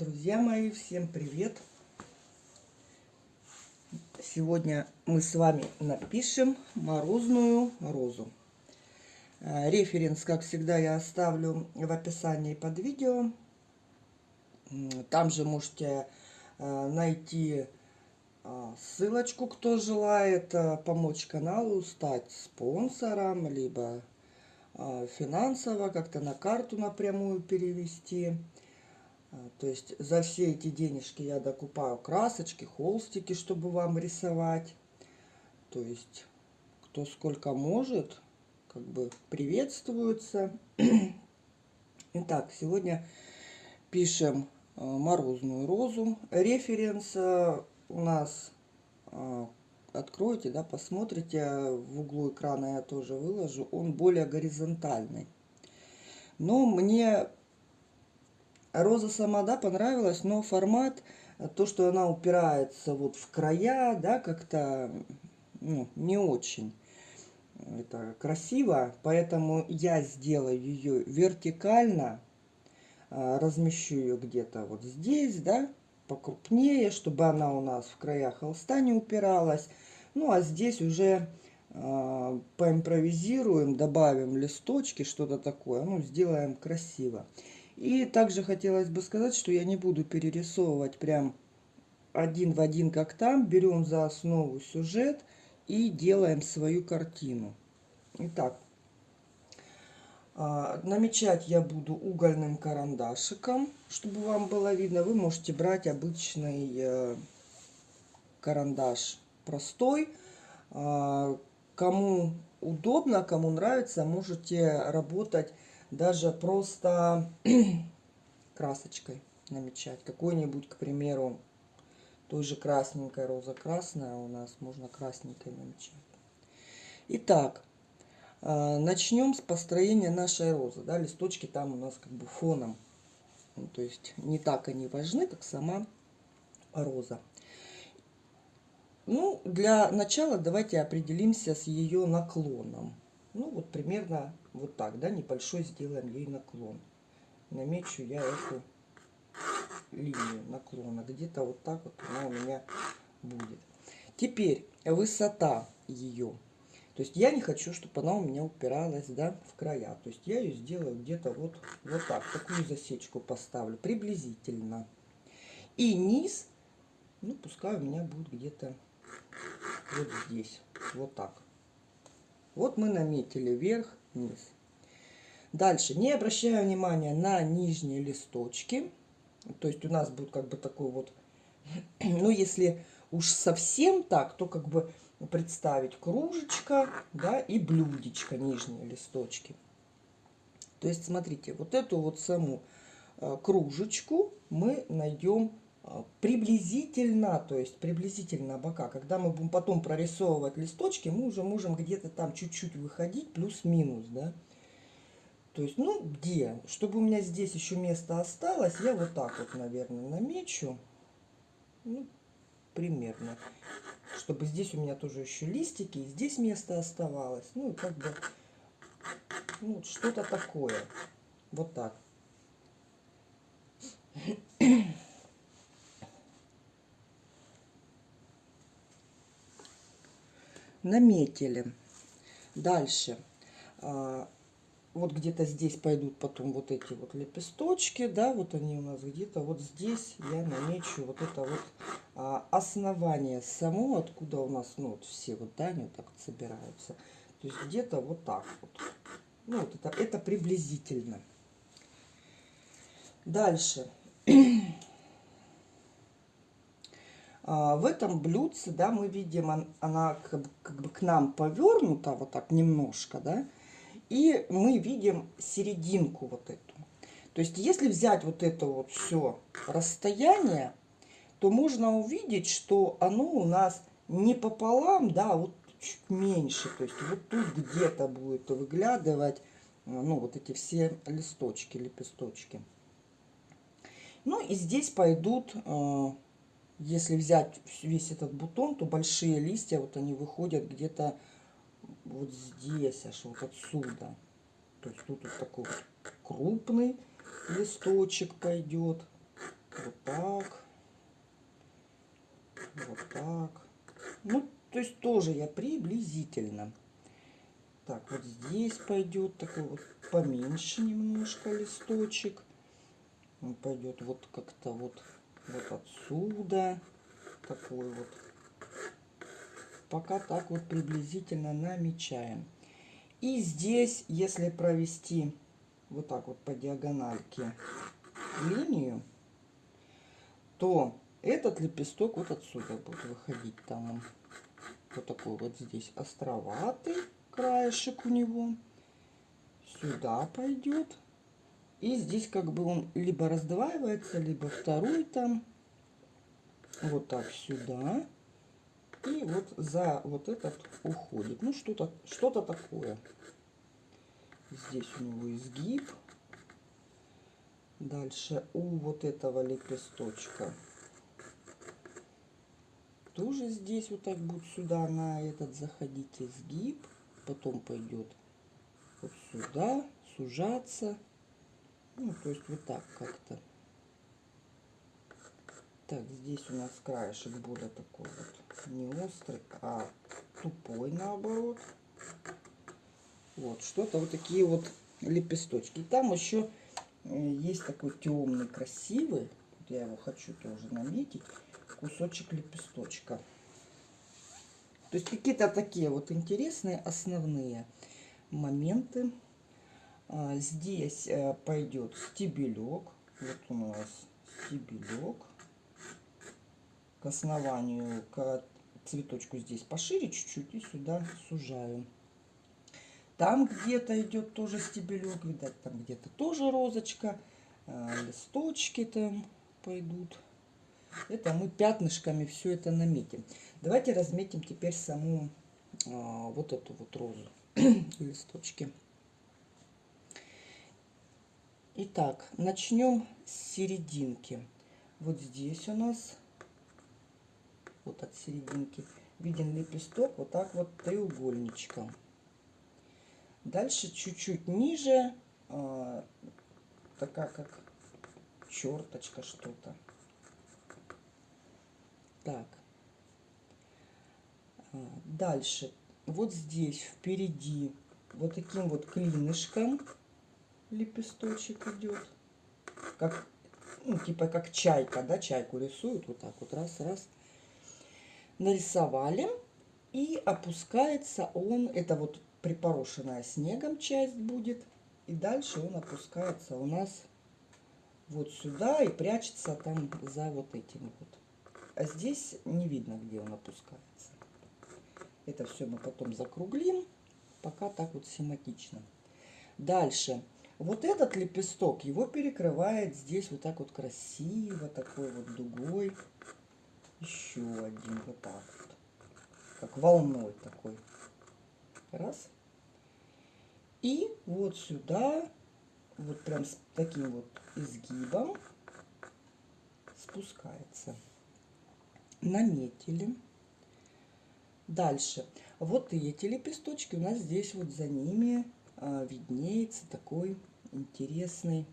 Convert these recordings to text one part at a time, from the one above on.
Друзья мои, всем привет! Сегодня мы с вами напишем морозную розу. Э, референс, как всегда, я оставлю в описании под видео. Там же можете э, найти э, ссылочку, кто желает помочь каналу, стать спонсором, либо финансово как-то на карту напрямую перевести. А, то есть за все эти денежки я докупаю красочки, холстики, чтобы вам рисовать. То есть кто сколько может, как бы приветствуется. Итак, сегодня пишем а, морозную розу. Референс а, у нас откроете, да, посмотрите, в углу экрана я тоже выложу, он более горизонтальный. Но мне Роза сама, да, понравилась, но формат, то, что она упирается вот в края, да, как-то ну, не очень это красиво, поэтому я сделаю ее вертикально, а, размещу ее где-то вот здесь, да, покрупнее, чтобы она у нас в краях холста не упиралась. Ну, а здесь уже э, поимпровизируем, добавим листочки, что-то такое, ну, сделаем красиво. И также хотелось бы сказать, что я не буду перерисовывать прям один в один, как там. Берем за основу сюжет и делаем свою картину. Итак, а, намечать я буду угольным карандашиком, чтобы вам было видно. Вы можете брать обычный э, карандаш простой. А, кому удобно, кому нравится, можете работать даже просто красочкой намечать. Какой-нибудь, к примеру, той же красненькой роза красная у нас можно красненькой намечать. Итак, а, начнем с построения нашей розы. Да, листочки там у нас как бы фоном. Ну, то есть не так они важны, как сама роза. Ну, для начала давайте определимся с ее наклоном. Ну, вот примерно вот так, да, небольшой сделаем ей наклон. Намечу я эту линию наклона. Где-то вот так вот она у меня будет. Теперь высота ее. То есть я не хочу, чтобы она у меня упиралась, да, в края. То есть я ее сделаю где-то вот, вот так. Такую засечку поставлю, приблизительно. И низ, ну, пускай у меня будет где-то вот здесь. Вот так. Вот мы наметили вверх, вниз. Дальше, не обращая внимания на нижние листочки. То есть у нас будет как бы такой вот, ну если уж совсем так, то как бы представить кружечка, да, и блюдечко, нижние листочки. То есть смотрите, вот эту вот саму э, кружечку мы найдем приблизительно, то есть приблизительно бока. Когда мы будем потом прорисовывать листочки, мы уже можем где-то там чуть-чуть выходить, плюс-минус, да. То есть, ну, где? Чтобы у меня здесь еще место осталось, я вот так вот, наверное, намечу. Ну, примерно. Чтобы здесь у меня тоже еще листики, и здесь место оставалось. Ну, как бы, ну, что-то такое. Вот так. Наметили. Дальше. А, вот где-то здесь пойдут потом вот эти вот лепесточки, да, вот они у нас где-то вот здесь я намечу вот это вот а, основание само, откуда у нас, ну, вот все вот, да, они вот так вот собираются. То есть где-то вот так вот. Ну, вот это, это приблизительно. Дальше. А, в этом блюдце, да, мы видим, она как, бы к нам повернута, вот так немножко, да, и мы видим серединку вот эту. То есть, если взять вот это вот все расстояние, то можно увидеть, что оно у нас не пополам, да, а вот чуть меньше. То есть, вот тут где-то будет выглядывать, ну, вот эти все листочки, лепесточки. Ну, и здесь пойдут если взять весь этот бутон, то большие листья, вот они выходят где-то вот здесь, аж вот отсюда. То есть тут вот такой вот крупный листочек пойдет. вот так, вот так. Ну, то есть тоже я приблизительно. Так, вот здесь пойдет такой вот поменьше немножко листочек. Он пойдет вот как-то вот, вот отсюда. Такой вот. Пока так вот приблизительно намечаем. И здесь, если провести вот так вот по диагональке линию, то этот лепесток вот отсюда будет выходить. Там он вот такой вот здесь островатый краешек у него. Сюда пойдет. И здесь как бы он либо раздваивается, либо второй там. Вот так сюда. И вот за вот этот уходит. Ну, что-то что, -то, такое. Здесь у него изгиб. Дальше у вот этого лепесточка тоже здесь вот так будет сюда на этот заходить изгиб. Потом пойдет вот сюда, сужаться. Ну, то есть вот так как-то. Так, здесь у нас краешек более такой вот не острый, а тупой наоборот. Вот, что-то вот такие вот лепесточки. Там еще э, есть такой темный, красивый. Я его хочу тоже наметить кусочек лепесточка. То есть какие-то такие вот интересные основные моменты. А, здесь э, пойдет стебелек. Вот у нас стебелек. К основанию, к цветочку здесь пошире чуть-чуть и сюда сужаю. Там где-то идет тоже стебелек, видать, там где-то тоже розочка. А, листочки там пойдут. Это мы пятнышками все это наметим. Давайте разметим теперь саму а, вот эту вот розу листочки. Итак, начнем с серединки. Вот здесь у нас, вот от серединки, виден лепесток вот так вот треугольничком. Дальше чуть-чуть ниже, а, такая как черточка что-то. Так. А, дальше. Вот здесь впереди вот таким вот клинышком лепесточек идет. Как, ну, типа как чайка, да, чайку рисуют. Вот так вот, раз, раз. Нарисовали. И опускается он, это вот припорошенная снегом часть будет. И дальше он опускается у нас вот сюда и прячется там за вот этим вот. А здесь не видно, где он опускается. Это все мы потом закруглим, пока так вот схематично. Дальше. Вот этот лепесток, его перекрывает здесь вот так вот красиво, такой вот дугой. Еще один вот так вот. Как волной такой. Раз. И вот сюда, вот прям с таким вот изгибом спускается наметили. Дальше. Вот эти лепесточки у нас здесь вот за ними а, виднеется такой интересный,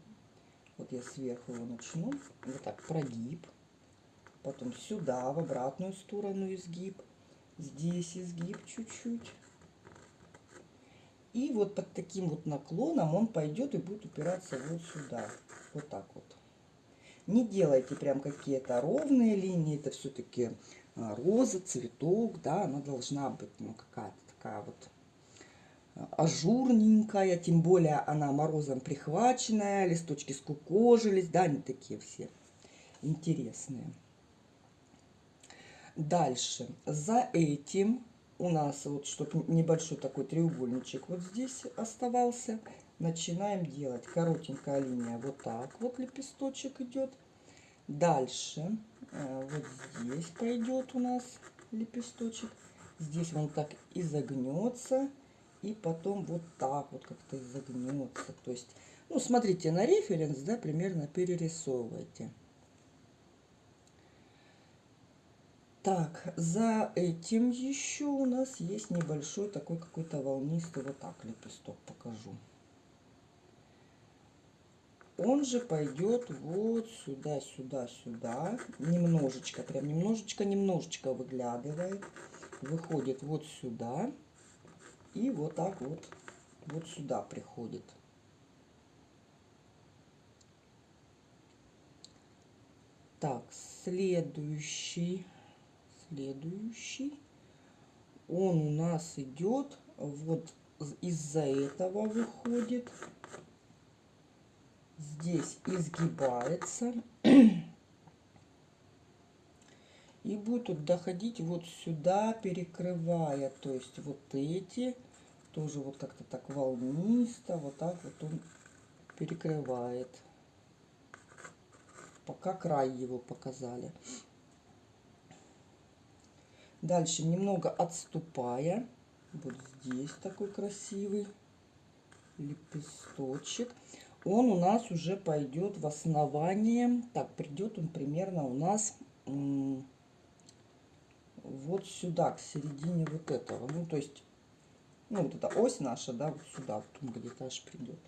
вот я сверху его начну, вот так прогиб, потом сюда, в обратную сторону изгиб, здесь изгиб чуть-чуть. И вот под таким вот наклоном он пойдет и будет упираться вот сюда, вот так вот. Не делайте прям какие-то ровные линии, это все-таки а, роза, цветок, да, она должна быть, ну, какая-то такая вот ажурненькая, тем более она морозом прихваченная, листочки скукожились, да, они такие все интересные. Дальше, за этим у нас вот, чтобы небольшой такой треугольничек вот здесь оставался, начинаем делать. Коротенькая линия вот так вот лепесточек идет. Дальше э, вот здесь пойдет у нас лепесточек. Здесь он так изогнется и потом вот так вот как-то изогнется то есть ну смотрите на референс да примерно перерисовывайте Так, за этим еще у нас есть небольшой такой какой-то волнистый, вот так лепесток покажу. он же пойдет вот сюда, сюда, сюда. Немножечко, прям немножечко, немножечко выглядывает. Выходит вот сюда. И вот так вот, вот сюда приходит. Так, следующий, следующий. Он у нас идет вот из-за этого выходит здесь изгибается и будет доходить вот сюда, перекрывая, то есть вот эти, тоже вот как-то так волнисто, вот так вот он перекрывает. Пока край его показали. Дальше немного отступая, вот здесь такой красивый лепесточек он у нас уже пойдет в основание. Так, придет он примерно у нас вот сюда, к середине вот этого. Ну, то есть, ну, вот эта ось наша, да, вот сюда, вот он где-то аж придет.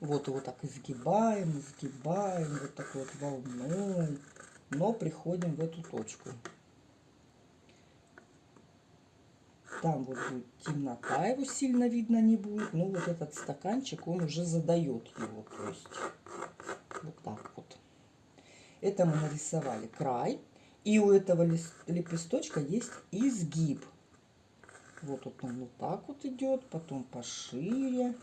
Вот его так изгибаем, изгибаем, вот такой вот волной, но приходим в эту точку. Там вот будет темнота, его сильно видно не будет. Но вот этот стаканчик, он уже задает его. То есть вот так вот. Это мы нарисовали край. И у этого лепесточка есть изгиб. Вот, вот он вот так вот идет, потом пошире.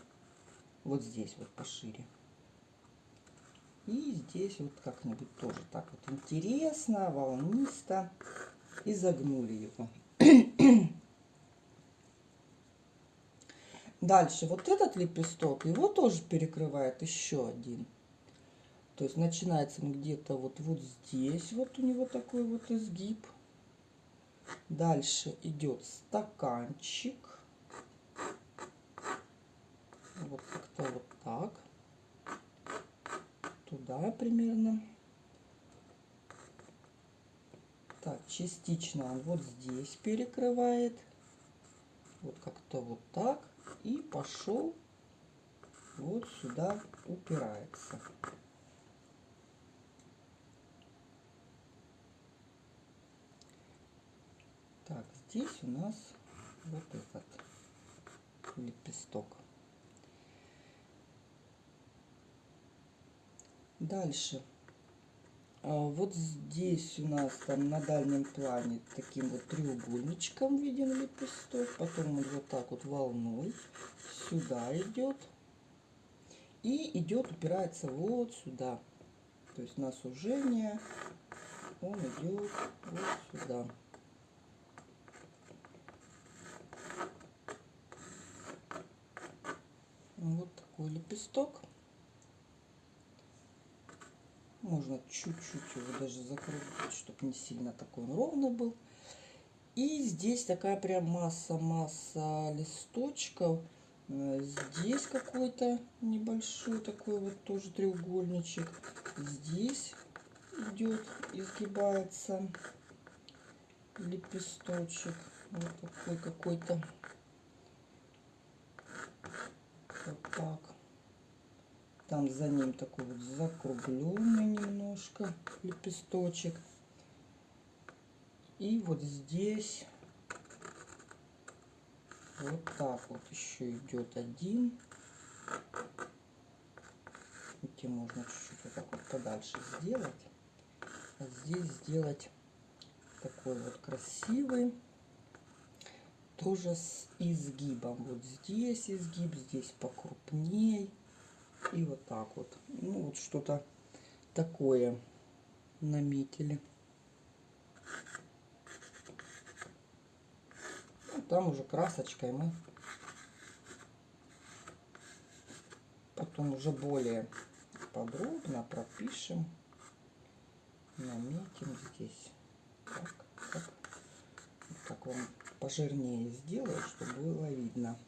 Вот здесь вот пошире. И здесь вот как-нибудь тоже так вот интересно, волнисто. И загнули его. Дальше вот этот лепесток, его тоже перекрывает еще один. То есть начинается он где-то вот, вот здесь, вот у него такой вот изгиб. Дальше идет стаканчик. Вот как-то вот так. Туда примерно. Так, частично он вот здесь перекрывает. Вот как-то вот так и пошел вот сюда упирается. Так, здесь у нас вот этот лепесток. Дальше а вот здесь у нас там на дальнем плане таким вот треугольничком виден лепесток. Потом он вот так вот волной сюда идет. И идет, упирается вот сюда. То есть на сужение он идет вот сюда. Вот такой лепесток. Можно чуть-чуть его даже закрутить, чтобы не сильно такой он ровный был. И здесь такая прям масса-масса листочков. Э, здесь какой-то небольшой такой вот тоже треугольничек. Здесь идет, изгибается лепесточек. Вот такой какой-то. Вот так. Там за ним такой вот закругленный немножко лепесточек. И вот здесь вот так вот еще идет один. Эти можно чуть-чуть вот так вот подальше сделать. А здесь сделать такой вот красивый. Тоже с изгибом. Вот здесь изгиб, здесь покрупней. И вот так вот. Ну, вот что-то такое наметили. Ну, там уже красочкой мы потом уже более подробно пропишем, наметим здесь. Так, так. так вам пожирнее сделаю, чтобы было видно.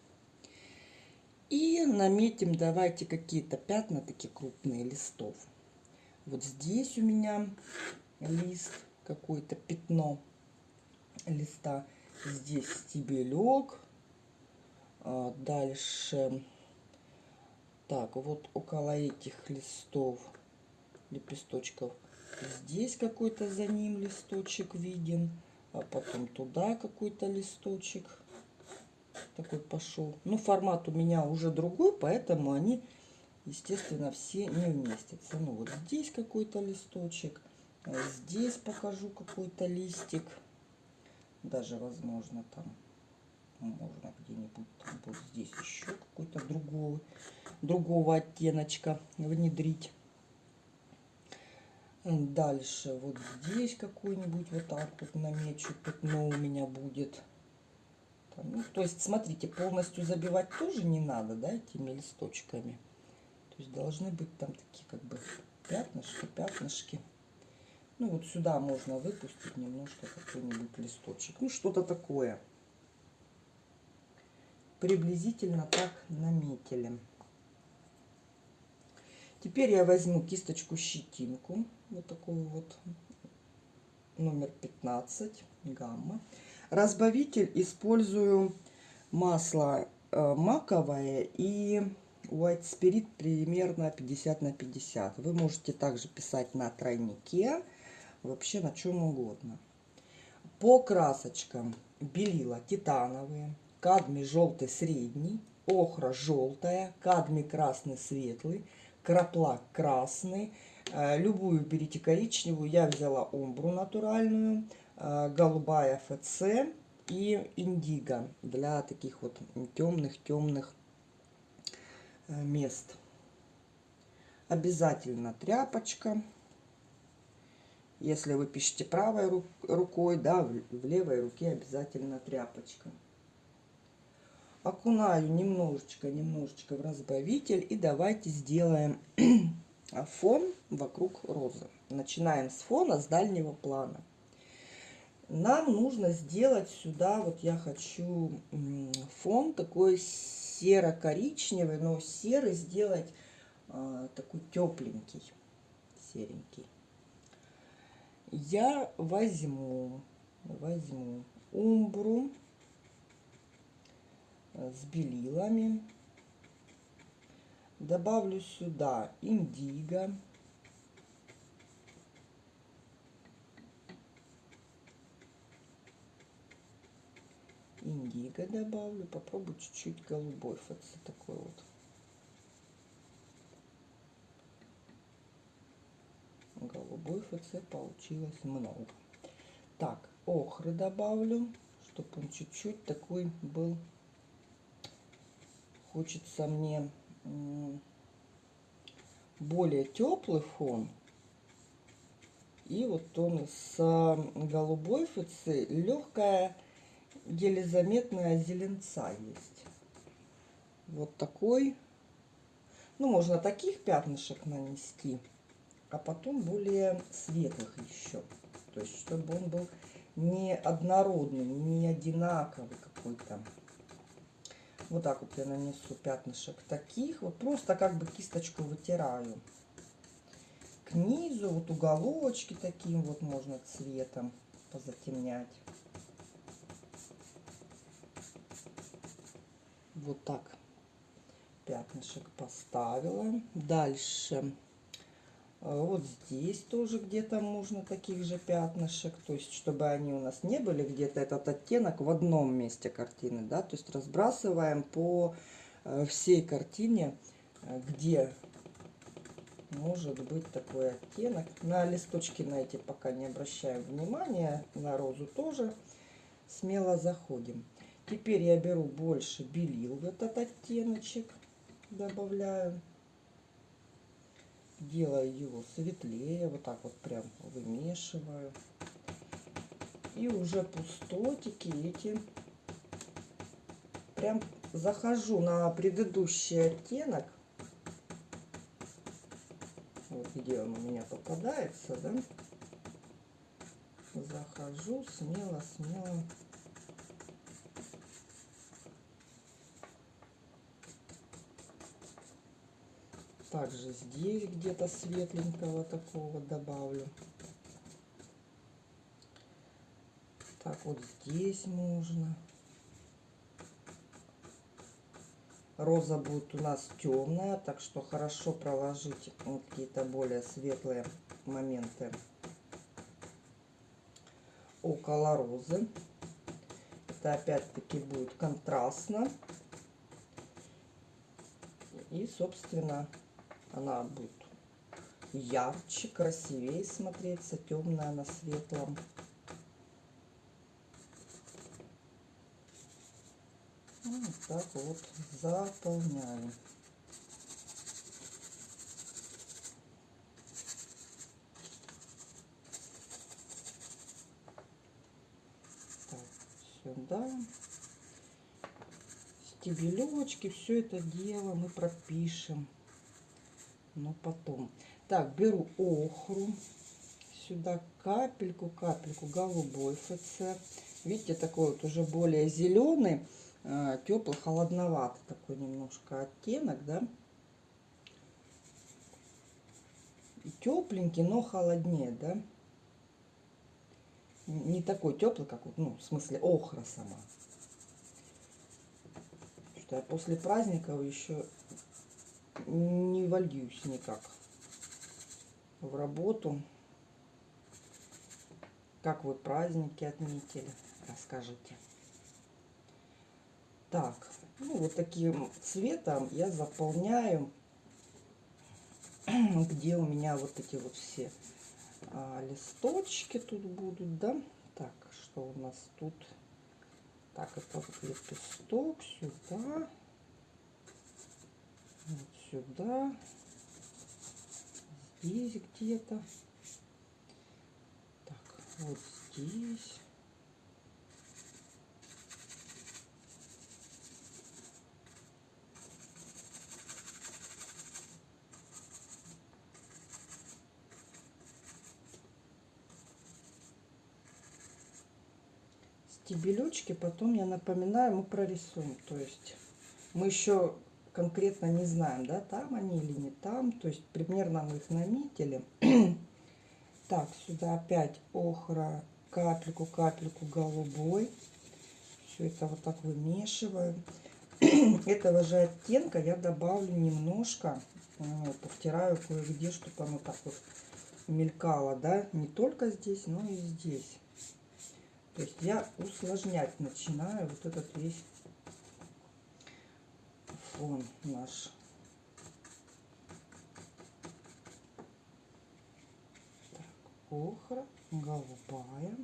И наметим давайте какие-то пятна, такие крупные листов. Вот здесь у меня лист, какое-то пятно листа. Здесь стебелек. А, дальше Так, вот около этих листов, лепесточков, здесь какой-то за ним листочек виден, а потом туда какой-то листочек такой пошел. Ну, формат у меня уже другой, поэтому они, естественно, все не вместятся. Ну, вот здесь какой-то листочек, а здесь покажу какой-то листик. Даже, возможно, там можно где-нибудь вот здесь еще какой-то другого, другого оттеночка внедрить. Дальше вот здесь какой-нибудь вот так вот намечу пятно у меня будет. Ну, то есть, смотрите, полностью забивать тоже не надо, да, этими листочками. То есть должны быть там такие как бы пятнышки, пятнышки. Ну вот сюда можно выпустить немножко какой-нибудь листочек. Ну что-то такое. Приблизительно так наметили. Теперь я возьму кисточку щетинку. Вот такую вот номер 15 гамма. Разбавитель использую масло э, маковое и White Spirit примерно 50 на 50. Вы можете также писать на тройнике, вообще на чем угодно. По красочкам белила титановые, кадмий желтый средний, охра желтая, кадмий красный светлый, краплак красный. Э, любую берите коричневую, я взяла омбру натуральную, Э, голубая ФЦ и индиго для таких вот темных-темных э, мест. Обязательно тряпочка. Если вы пишете правой рукой, да, в левой руке обязательно тряпочка. Окунаю немножечко, немножечко в разбавитель и давайте сделаем фон вокруг розы. Начинаем с фона, с дальнего плана нам нужно сделать сюда, вот я хочу фон такой серо-коричневый, но серый сделать а, такой тепленький, серенький. Я возьму, возьму умбру с белилами, добавлю сюда индиго. индиго добавлю. Попробую чуть-чуть голубой ФЦ такой вот. Голубой ФЦ получилось много. Так, охры добавлю, чтобы он чуть-чуть такой был. Хочется мне более теплый фон. И вот он с голубой ФЦ легкая еле заметная зеленца есть. Вот такой. Ну, можно таких пятнышек нанести, а потом более светлых еще. То есть, чтобы он был не однородный, не одинаковый какой-то. Вот так вот я нанесу пятнышек таких. Вот просто как бы кисточку вытираю. К низу, вот уголочки таким вот можно цветом позатемнять. Вот так пятнышек поставила. Дальше вот здесь тоже где-то можно таких же пятнышек, то есть чтобы они у нас не были где-то этот оттенок в одном месте картины, да, то есть разбрасываем по э, всей картине, э, где может быть такой оттенок. На листочки на эти пока не обращаем внимания, на розу тоже смело заходим. Теперь я беру больше белил в этот оттеночек, добавляю. Делаю его светлее, вот так вот прям вымешиваю. И уже пустотики эти прям захожу на предыдущий оттенок. Вот где он у меня попадается, да? Захожу смело-смело Также здесь где-то светленького такого добавлю. Так, вот здесь можно. Роза будет у нас темная, так что хорошо проложить какие-то более светлые моменты около розы. Это опять-таки будет контрастно. И, собственно, она будет ярче, красивее смотреться, темная на светлом. Вот так вот заполняем. Сюда. Стебелечки, все это дело мы пропишем. Но потом. Так, беру охру. Сюда капельку, капельку голубой ФЦ. Видите, такой вот уже более зеленый. Э, теплый, холодноватый такой немножко оттенок, да. Тепленький, но холоднее, да. Не такой теплый, как вот, ну, в смысле охра сама. Что я после праздников еще не вольюсь никак в работу. Как вы праздники отметили, расскажите. Так, ну вот таким цветом я заполняю, где у меня вот эти вот все а, листочки тут будут, да. Так, что у нас тут? Так, это вот лепесток сюда, вот сюда, здесь где-то. Так, вот здесь. стебелечки потом, я напоминаю, мы прорисуем. То есть мы еще конкретно не знаем, да, там они или не там. То есть примерно мы их наметили. так, сюда опять охра, капельку, капельку голубой. Все это вот так вымешиваю. Этого же оттенка я добавлю немножко, вот, повтираю кое-где, чтобы оно так вот мелькало, да, не только здесь, но и здесь. То есть я усложнять начинаю вот этот весь фон наш. Так, охра, голубая.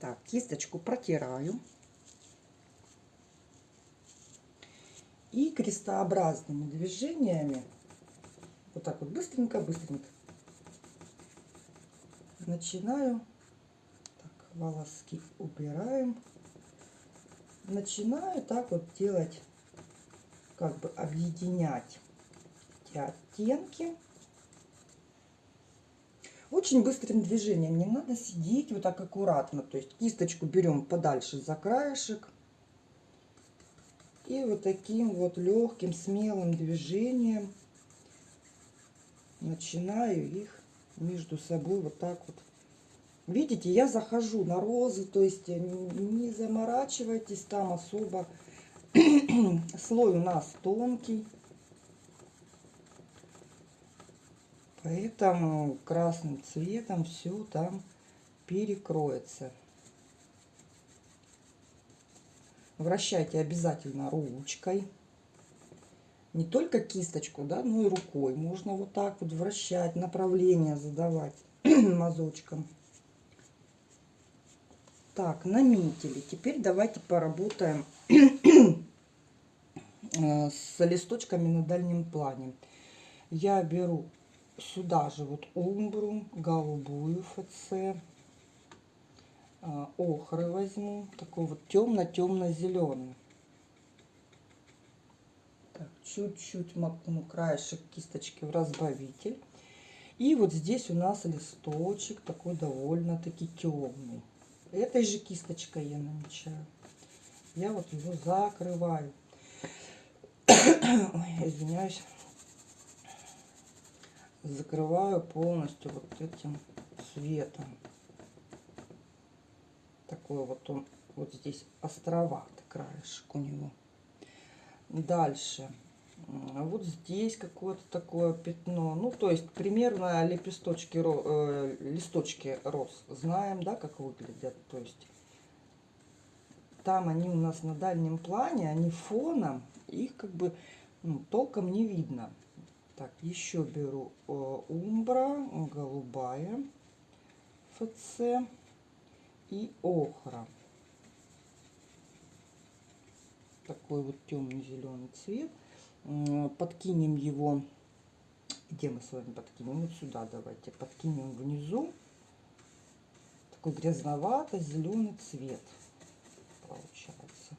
Так, кисточку протираю. И крестообразными движениями, вот так вот быстренько-быстренько, начинаю, так, волоски убираем, начинаю так вот делать, как бы объединять эти оттенки. Очень быстрым движением, не надо сидеть вот так аккуратно. То есть кисточку берем подальше за краешек. И вот таким вот легким, смелым движением начинаю их между собой вот так вот. Видите, я захожу на розы, то есть не заморачивайтесь там особо. Слой у нас тонкий. Поэтому красным цветом все там перекроется. Вращайте обязательно ручкой. Не только кисточку, да, но и рукой. Можно вот так вот вращать, направление задавать мазочком. Так, наметили. Теперь давайте поработаем э, с листочками на дальнем плане. Я беру сюда же вот умбру, голубую ФЦ, охры возьму, такой вот темно-темно-зеленый. Чуть-чуть макну краешек кисточки в разбавитель. И вот здесь у нас листочек такой довольно-таки темный. Этой же кисточкой я намечаю. Я вот его закрываю. Ой, извиняюсь. Закрываю полностью вот этим цветом. Такой вот он, вот здесь островатый краешек у него. Дальше. Вот здесь какое-то такое пятно. Ну, то есть примерно лепесточки, э, листочки роз. Знаем, да, как выглядят. То есть там они у нас на дальнем плане, они фоном, их как бы ну, толком не видно. Так, еще беру э, умбра, голубая, ФЦ и охра. Такой вот темный-зеленый цвет. Подкинем его, где мы с вами подкинем? Вот сюда давайте. Подкинем внизу. Такой грязновато-зеленый цвет получается.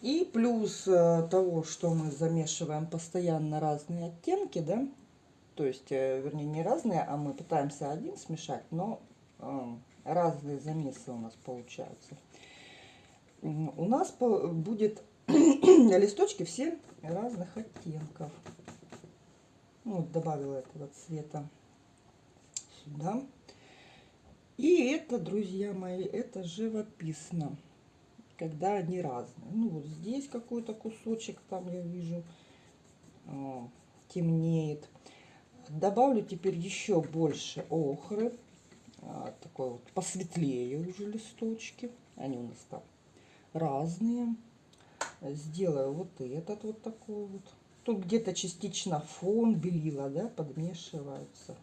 И плюс э, того, что мы замешиваем постоянно разные оттенки, да, то есть, э, вернее, не разные, а мы пытаемся один смешать, но э, разные замесы у нас получаются. У нас будет листочки все разных оттенков. Ну, вот добавила этого цвета сюда. И это, друзья мои, это живописно, когда они разные. Ну, вот здесь какой-то кусочек, там я вижу, э, темнеет. Добавлю теперь еще больше охры. А, такой вот посветлее уже листочки. Они у нас там разные. Сделаю вот этот вот такой вот. Тут где-то частично фон белила, да, подмешиваются.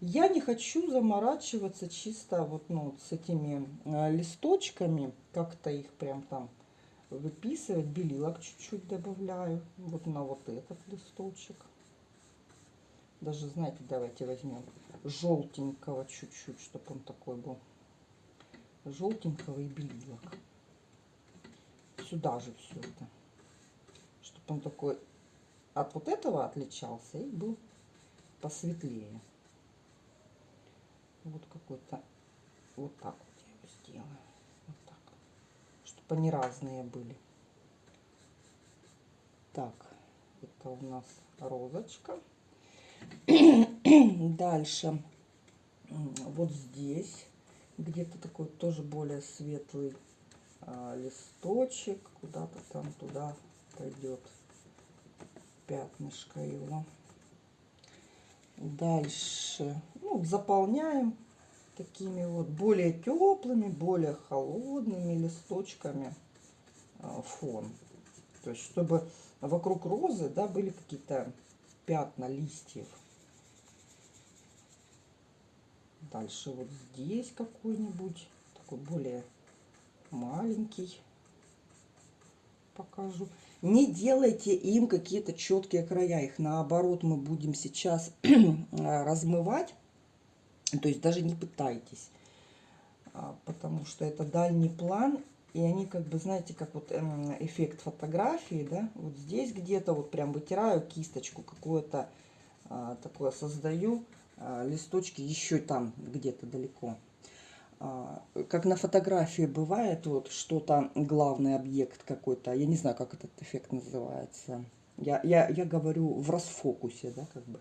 Я не хочу заморачиваться чисто вот ну, с этими э, листочками, как-то их прям там выписывать. Белилок чуть-чуть добавляю вот на вот этот листочек. Даже, знаете, давайте возьмем желтенького чуть-чуть, чтобы он такой был. Желтенького и белилок. Сюда же все это. Чтобы он такой от вот этого отличался и был посветлее. Вот какой-то, вот так вот я его сделаю. Вот так. Чтобы они разные были. Так, это у нас розочка. Дальше. Вот здесь где-то такой тоже более светлый а, листочек. Куда-то там туда пойдет пятнышко его. Дальше ну, заполняем такими вот более теплыми, более холодными листочками а, фон. То есть, чтобы вокруг розы да, были какие-то пятна листьев. Дальше вот здесь какой-нибудь, такой более маленький покажу. Не делайте им какие-то четкие края. Их наоборот мы будем сейчас размывать. То есть даже не пытайтесь. А, потому что это дальний план. И они как бы, знаете, как вот эм, эффект фотографии, да. Вот здесь где-то вот прям вытираю кисточку какое-то а, такое создаю. А, листочки еще там где-то далеко. А, как на фотографии бывает, вот что-то, главный объект какой-то, я не знаю, как этот эффект называется. Я, я, я говорю в расфокусе, да, как бы.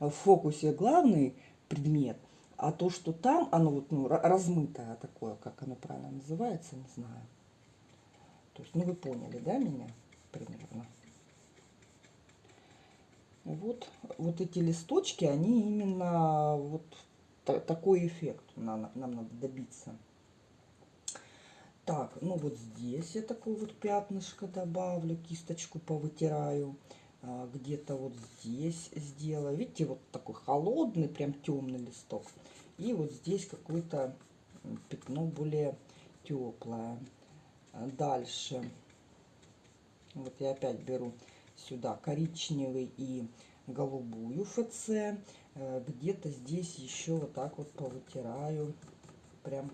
В фокусе главный предмет, а то, что там, оно вот, ну, размытое такое, как оно правильно называется, не знаю. То есть, ну, вы поняли, да, меня примерно? Вот, вот эти листочки, они именно вот такой эффект нам, нам надо добиться. Так, ну вот здесь я такое вот пятнышко добавлю, кисточку повытираю. А, Где-то вот здесь сделаю. Видите, вот такой холодный, прям темный листок. И вот здесь какое-то пятно более теплое. А, дальше. Вот я опять беру сюда коричневый и голубую ФЦ. Э, где-то здесь еще вот так вот повытираю. Прям,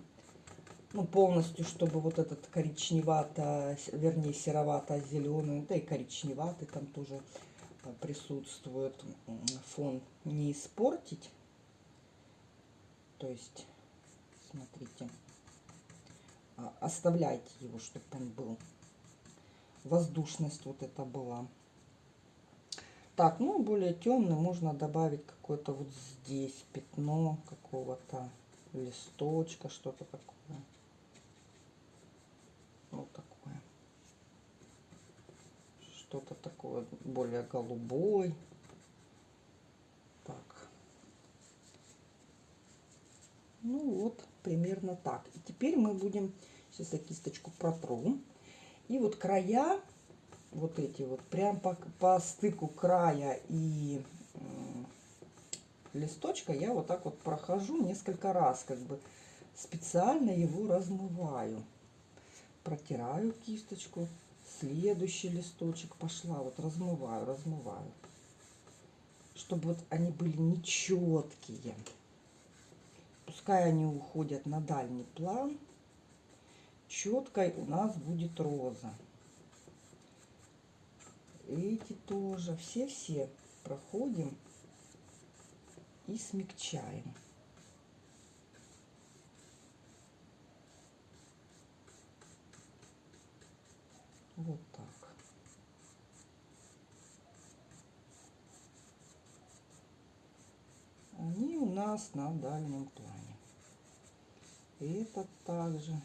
ну, полностью, чтобы вот этот коричневато, вернее, серовато-зеленый, да и коричневатый там тоже э, присутствует. Фон не испортить. То есть, смотрите, а, оставляйте его, чтобы он был воздушность вот это была. Так, ну более темный можно добавить какое-то вот здесь пятно какого-то листочка, что-то такое. Вот такое. Что-то такое более голубой. Так. Ну вот, примерно так. И теперь мы будем, сейчас я кисточку протру. И вот края, вот эти вот, прям по, по стыку края и листочка я вот так вот прохожу несколько раз, как бы специально его размываю. Протираю кисточку, следующий листочек пошла, вот размываю, размываю. Чтобы вот они были нечеткие. Пускай они уходят на дальний план. Четкой у нас будет роза. Эти тоже, все-все проходим и смягчаем. Вот так. Они у нас на дальнем плане. И это также.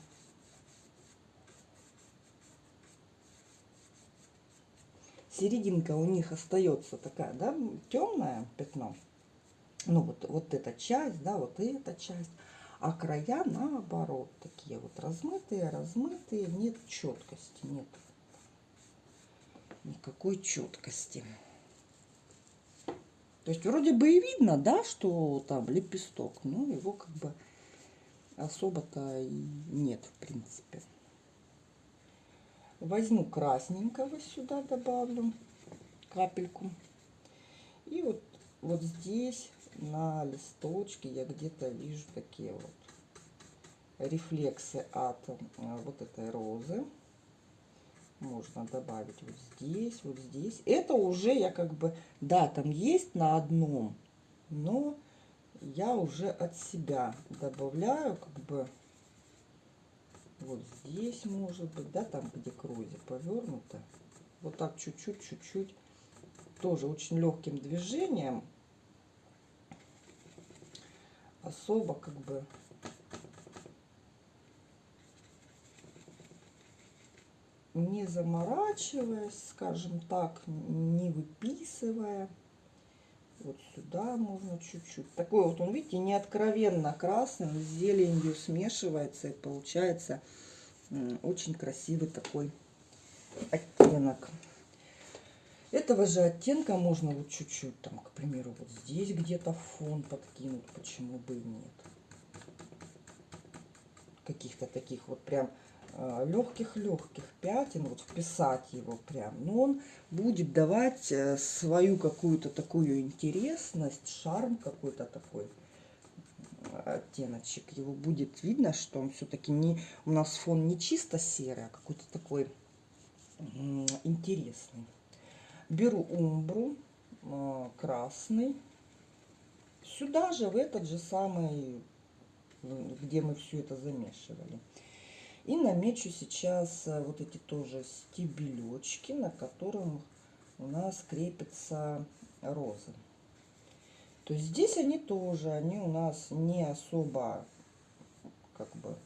Серединка у них остается такая, да, темное пятно ну вот, вот эта часть, да, вот эта часть, а края наоборот такие вот размытые, размытые, нет четкости, нет никакой четкости. То есть вроде бы и видно, да, что там лепесток, но его как бы особо-то и нет, в принципе. Возьму красненького сюда, добавлю капельку. И вот, вот здесь на листочке я где-то вижу такие вот рефлексы от э, вот этой розы. Можно добавить вот здесь, вот здесь. Это уже я как бы, да, там есть на одном, но я уже от себя добавляю как бы вот здесь может быть, да, там где к розе повернуто. Вот так чуть-чуть, чуть-чуть. Тоже очень легким движением особо как бы не заморачиваясь, скажем так, не выписывая. Вот сюда можно чуть-чуть. Такой вот он, видите, не откровенно красный, с зеленью смешивается и получается очень красивый такой оттенок. Этого же оттенка можно вот чуть-чуть, там, к примеру, вот здесь где-то фон подкинуть, почему бы и нет. Каких-то таких вот прям легких-легких пятен, вот вписать его прям. Но он будет давать э, свою какую-то такую интересность, шарм какой-то такой оттеночек. Его будет видно, что он все-таки не у нас фон не чисто серый, а какой-то такой интересный. Беру умбру э, красный. Сюда же, в этот же самый, где мы все это замешивали. И намечу сейчас э, вот эти тоже стебелечки, на которых у нас крепятся розы. То есть здесь они тоже, они у нас не особо как бы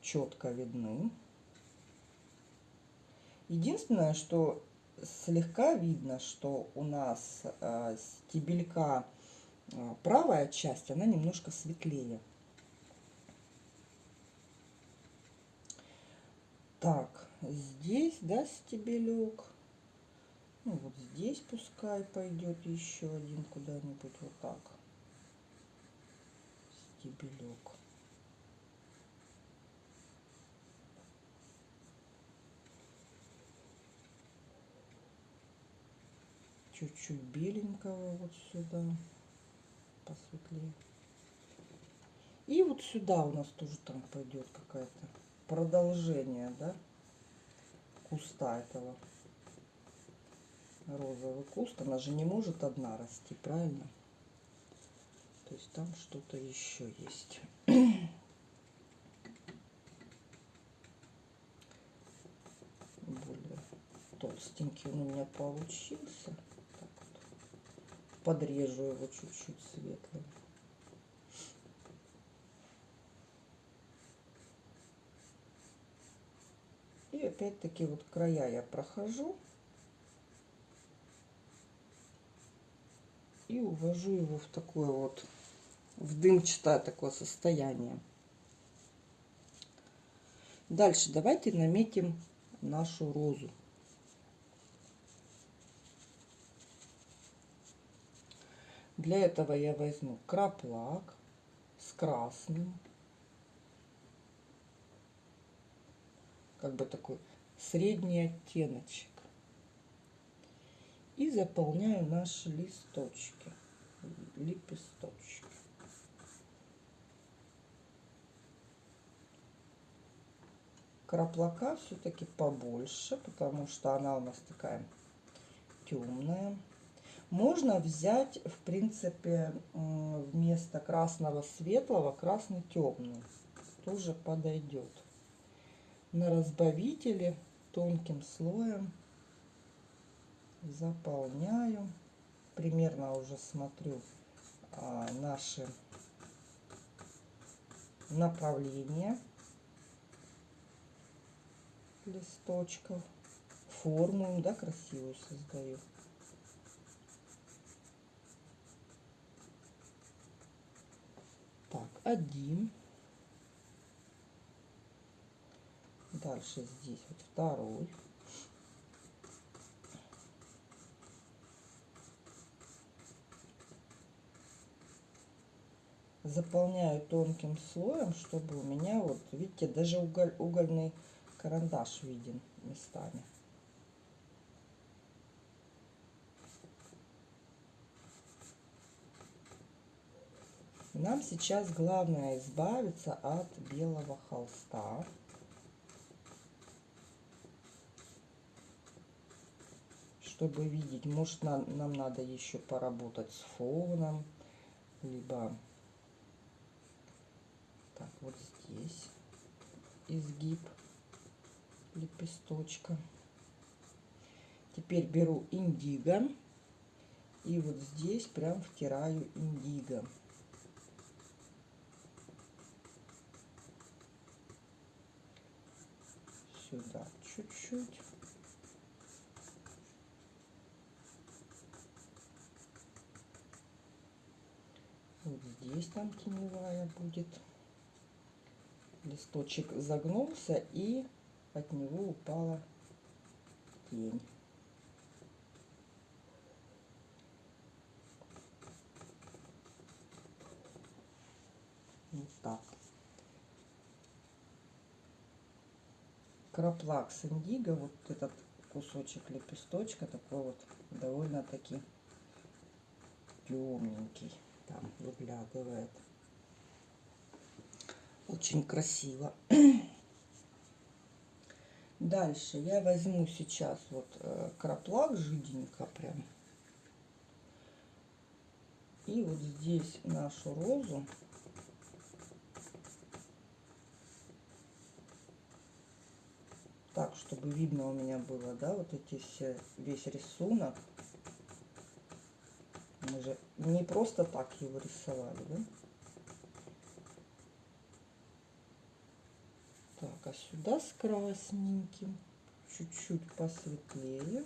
четко видны. Единственное, что слегка видно, что у нас э, стебелька э, правая часть, она немножко светлее. Так, здесь, да, стебелек. Ну, вот здесь пускай пойдет еще один куда-нибудь вот так. Стебелек. чуть-чуть беленького вот сюда, посветлее. И вот сюда у нас тоже там пойдет какая-то продолжение, да, куста этого. Розовый куст, она же не может одна расти, правильно? То есть там что-то еще есть. толстенький он у меня получился. Так вот. Подрежу его чуть-чуть светлым. И опять-таки вот края я прохожу. И увожу его в такое вот, в дымчатое такое состояние. Дальше давайте наметим нашу розу. Для этого я возьму краплак с красным. Как бы такой средний оттеночек. И заполняю наши листочки, лепесточки. Краплака все-таки побольше, потому что она у нас такая темная. Можно взять, в принципе, вместо красного светлого красный темный. Тоже подойдет. На разбавителе тонким слоем заполняю. Примерно уже смотрю а, наши направления листочков. Форму, да, красивую создаю. Так, один. Дальше здесь вот второй. Заполняю тонким слоем, чтобы у меня вот, видите, даже уголь, угольный карандаш виден местами. Нам сейчас главное избавиться от белого холста. Чтобы видеть, может нам, нам надо еще поработать с фоном, либо так вот здесь изгиб лепесточка. Теперь беру индиго и вот здесь прям втираю индиго. Сюда чуть-чуть. Вот здесь там теневая будет. Листочек загнулся и от него упала тень. Вот так. Краплакс индиго, вот этот кусочек лепесточка, такой вот довольно-таки темненький там выглядывает. Очень красиво. Дальше я возьму сейчас вот э, краплак жиденько прям. И вот здесь нашу розу так, чтобы видно у меня было, да, вот эти все, весь рисунок. Мы же не просто так его рисовали, да? Так, а сюда с красненьким, чуть-чуть посветлее.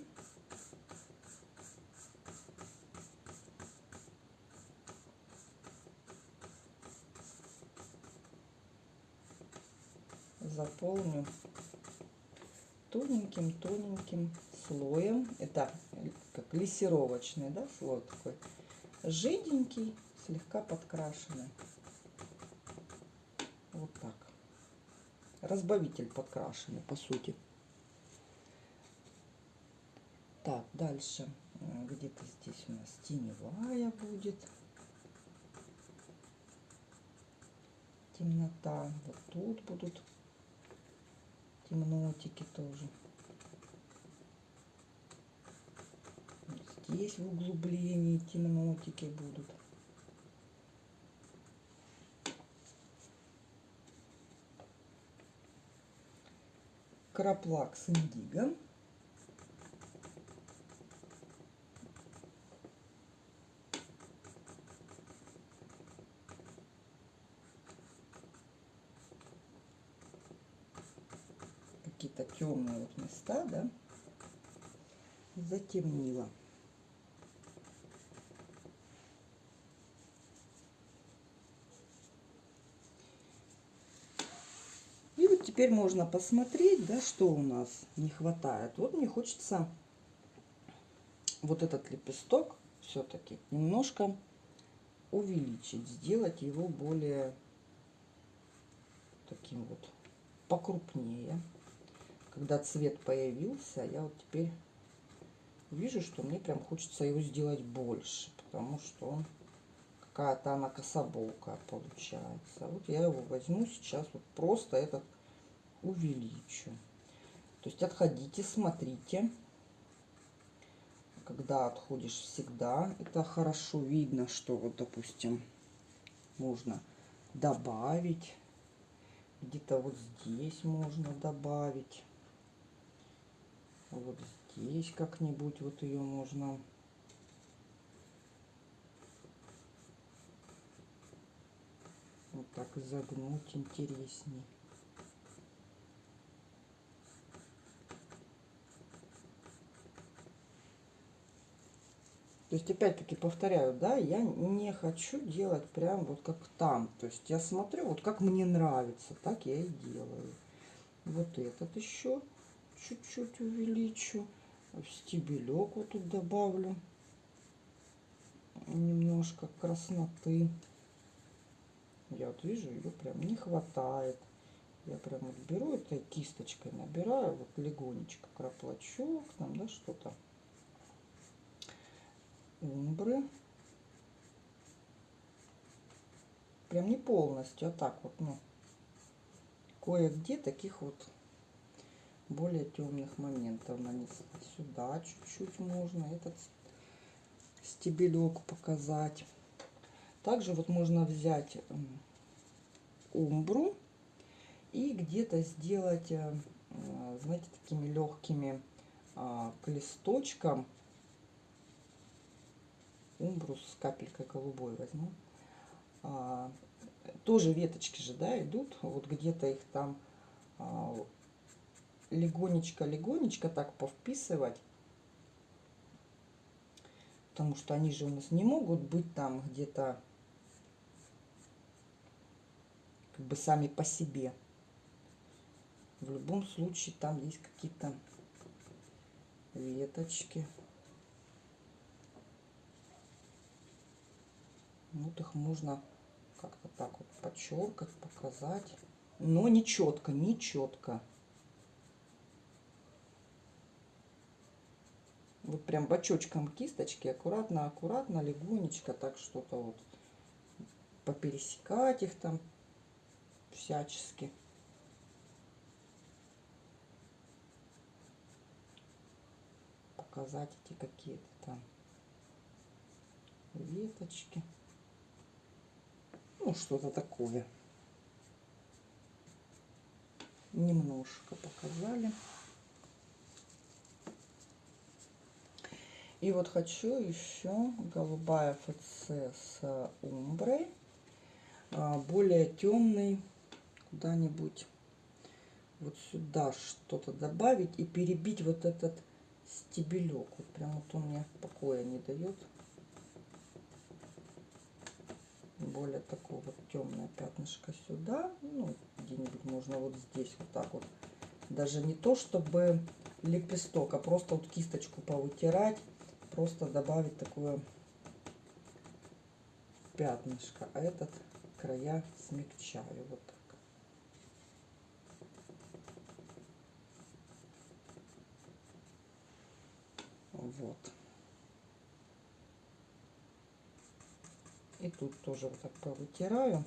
Заполню тоненьким-тоненьким слоем. Это как лессировочный, да, слой такой. Жиденький, слегка подкрашенный. Вот так разбавитель подкрашенный, по сути. Так, дальше где-то здесь у нас теневая будет. Темнота. Вот тут будут темнотики тоже. есть в углублении, темнотики будут. Краплак с индигом. какие-то темные вот места, да, затемнила. Теперь можно посмотреть, да, что у нас не хватает. Вот мне хочется вот этот лепесток все-таки немножко увеличить, сделать его более таким вот покрупнее. Когда цвет появился, я вот теперь вижу, что мне прям хочется его сделать больше, потому что он какая-то она кособокая получается. Вот я его возьму сейчас, вот просто этот увеличу. То есть отходите, смотрите. Когда отходишь всегда, это хорошо видно, что вот, допустим, можно добавить. Где-то вот здесь можно добавить. Вот здесь как-нибудь вот ее можно вот так загнуть интересней. То есть, опять-таки, повторяю, да, я не хочу делать прям вот как там. То есть, я смотрю, вот как мне нравится, так я и делаю. Вот этот еще чуть-чуть увеличу. Стебелек вот тут добавлю. Немножко красноты. Я вот вижу, ее прям не хватает. Я прям вот беру этой кисточкой, набираю вот легонечко краплачок, там, да, что-то умбры. Прям не полностью, а так вот, ну, кое-где таких вот более темных моментов нанесла. Сюда чуть-чуть можно этот стебелек показать. Также вот можно взять умбру и где-то сделать, э, знаете, такими легкими а, к листочкам умбрус с капелькой голубой возьму. А, тоже веточки же, да, идут. Вот где-то их там легонечко-легонечко а, так повписывать. Потому что они же у нас не могут быть там где-то как бы сами по себе. В любом случае там есть какие-то веточки. Вот их можно как-то так вот подчеркать, показать. Но не четко, не четко. Вот прям бочочком кисточки аккуратно, аккуратно, легонечко так что-то вот попересекать их там всячески. Показать эти какие-то там веточки. Ну, что-то такое. Немножко показали. И вот хочу еще голубая ФЦ с умброй. А, более темный куда-нибудь вот сюда что-то добавить и перебить вот этот стебелек. Вот прям вот он мне покоя не дает. Более такого вот темное пятнышко сюда. Ну, где-нибудь можно вот здесь вот так вот. Даже не то, чтобы лепесток, а просто вот кисточку повытирать. Просто добавить такое пятнышко. А этот края смягчаю вот так. Вот. И тут тоже вот так повытираю.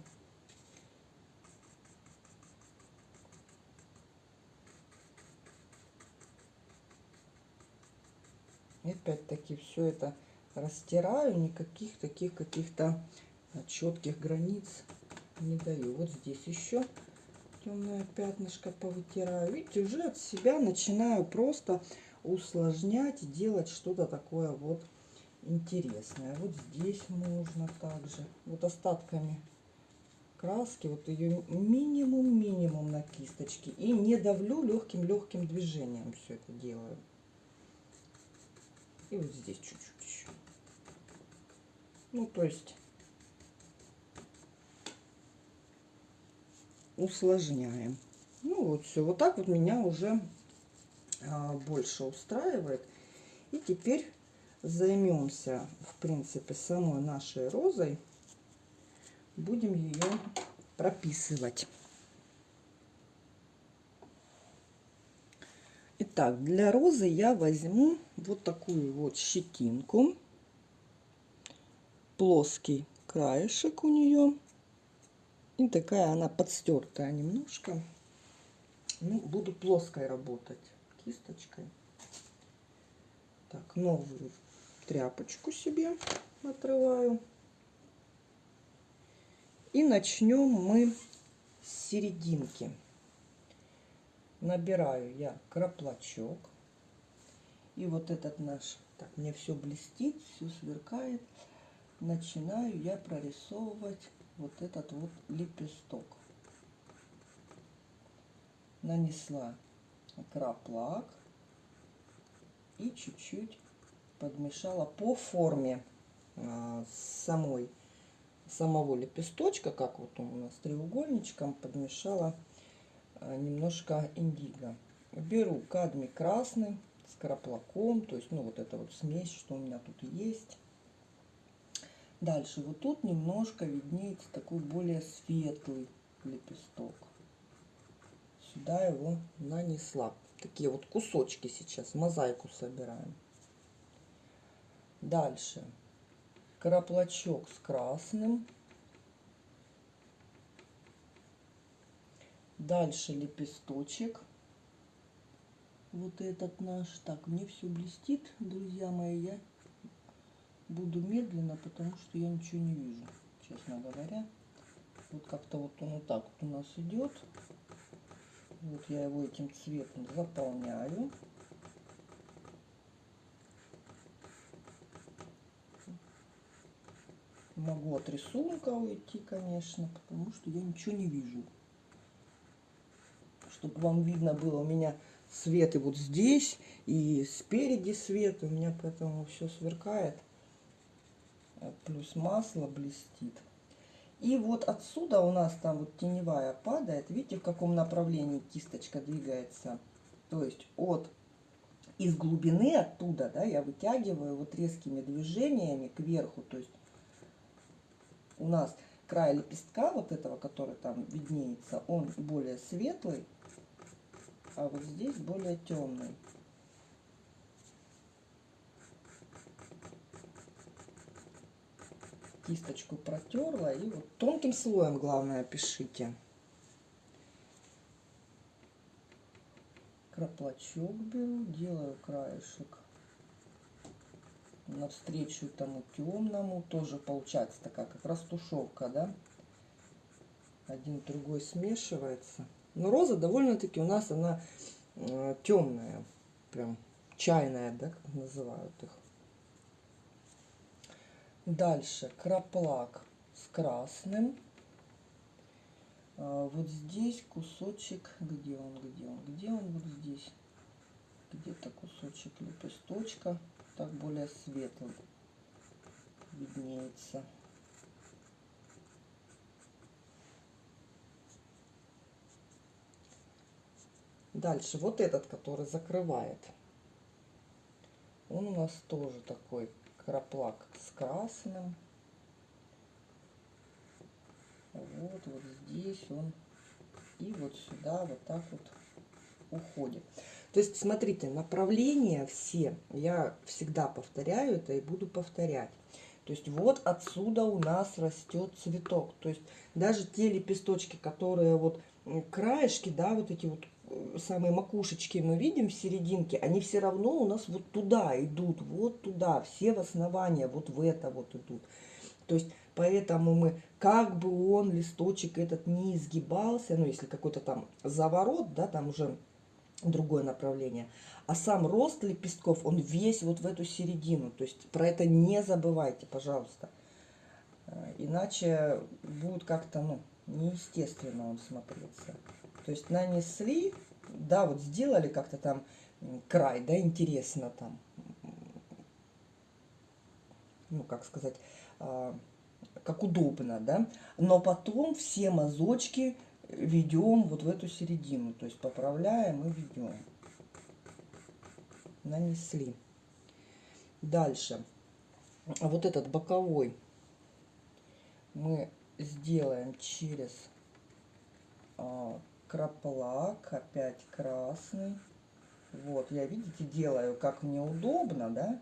И опять-таки все это растираю, никаких таких каких-то четких границ не даю. Вот здесь еще темное пятнышко повытираю. Видите, уже от себя начинаю просто усложнять, делать что-то такое вот интересное. Вот здесь можно также, вот остатками краски. Вот ее минимум-минимум на кисточке. И не давлю легким-легким движением все это делаю. И вот здесь чуть-чуть еще. Ну, то есть усложняем. Ну, вот все. Вот так вот меня уже а, больше устраивает. И теперь займемся, в принципе, самой нашей розой. Будем ее прописывать. Итак, для розы я возьму вот такую вот щетинку. Плоский краешек у нее. И такая она подстертая немножко. Ну, буду плоской работать кисточкой. Так, новую тряпочку себе отрываю. И начнем мы с серединки. Набираю я краплачок. И вот этот наш, так, мне все блестит, все сверкает. Начинаю я прорисовывать вот этот вот лепесток. Нанесла краплак и чуть-чуть подмешала по форме а, самой самого лепесточка, как вот он у нас треугольничком, подмешала а, немножко индиго. Беру кадмий красный с краплаком, то есть, ну, вот эта вот смесь, что у меня тут есть. Дальше вот тут немножко виднеется такой более светлый лепесток. Сюда его нанесла. Такие вот кусочки сейчас, мозаику собираем. Дальше краплачок с красным. Дальше лепесточек. Вот этот наш. Так, мне все блестит, друзья мои. Я буду медленно, потому что я ничего не вижу, честно говоря. Вот как-то вот он вот так вот у нас идет. Вот я его этим цветом заполняю. Могу от рисунка уйти, конечно, потому что я ничего не вижу. Чтобы вам видно было, у меня свет и вот здесь, и спереди свет. У меня поэтому все сверкает. Плюс масло блестит. И вот отсюда у нас там вот теневая падает. Видите, в каком направлении кисточка двигается? То есть от из глубины оттуда, да, я вытягиваю вот резкими движениями кверху, то есть у нас край лепестка вот этого, который там виднеется, он более светлый, а вот здесь более темный. Кисточку протерла и вот тонким слоем, главное, пишите. Краплачок беру, делаю краешек навстречу тому темному. Тоже получается такая как раз тушевка, да. Один другой смешивается. Но роза довольно-таки у нас она э, темная. Прям чайная, да, как называют их. Дальше краплак с красным. А, вот здесь кусочек, где он, где он, где он, вот здесь. Где-то кусочек лепесточка так более светлый виднеется. Дальше вот этот, который закрывает. Он у нас тоже такой краплак с красным. Вот, вот здесь он. И вот сюда вот так вот уходит. То есть, смотрите, направления все, я всегда повторяю это и буду повторять. То есть вот отсюда у нас растет цветок. То есть даже те лепесточки, которые вот краешки, да, вот эти вот э, самые макушечки мы видим в серединке, они все равно у нас вот туда идут, вот туда, все в основание вот в это вот идут. То есть поэтому мы, как бы он, листочек этот не изгибался, ну если какой-то там заворот, да, там уже другое направление. А сам рост лепестков, он весь вот в эту середину. То есть про это не забывайте, пожалуйста. Э, иначе будет как-то, ну, неестественно он смотрится. То есть нанесли, да, вот сделали как-то там край, да, интересно там, ну, как сказать, а, как удобно, да, но потом все мазочки ведем вот в эту середину, то есть поправляем и ведем. Нанесли. Дальше. Вот этот боковой мы сделаем через а, краплак, опять красный. Вот, я, видите, делаю, как мне удобно, да,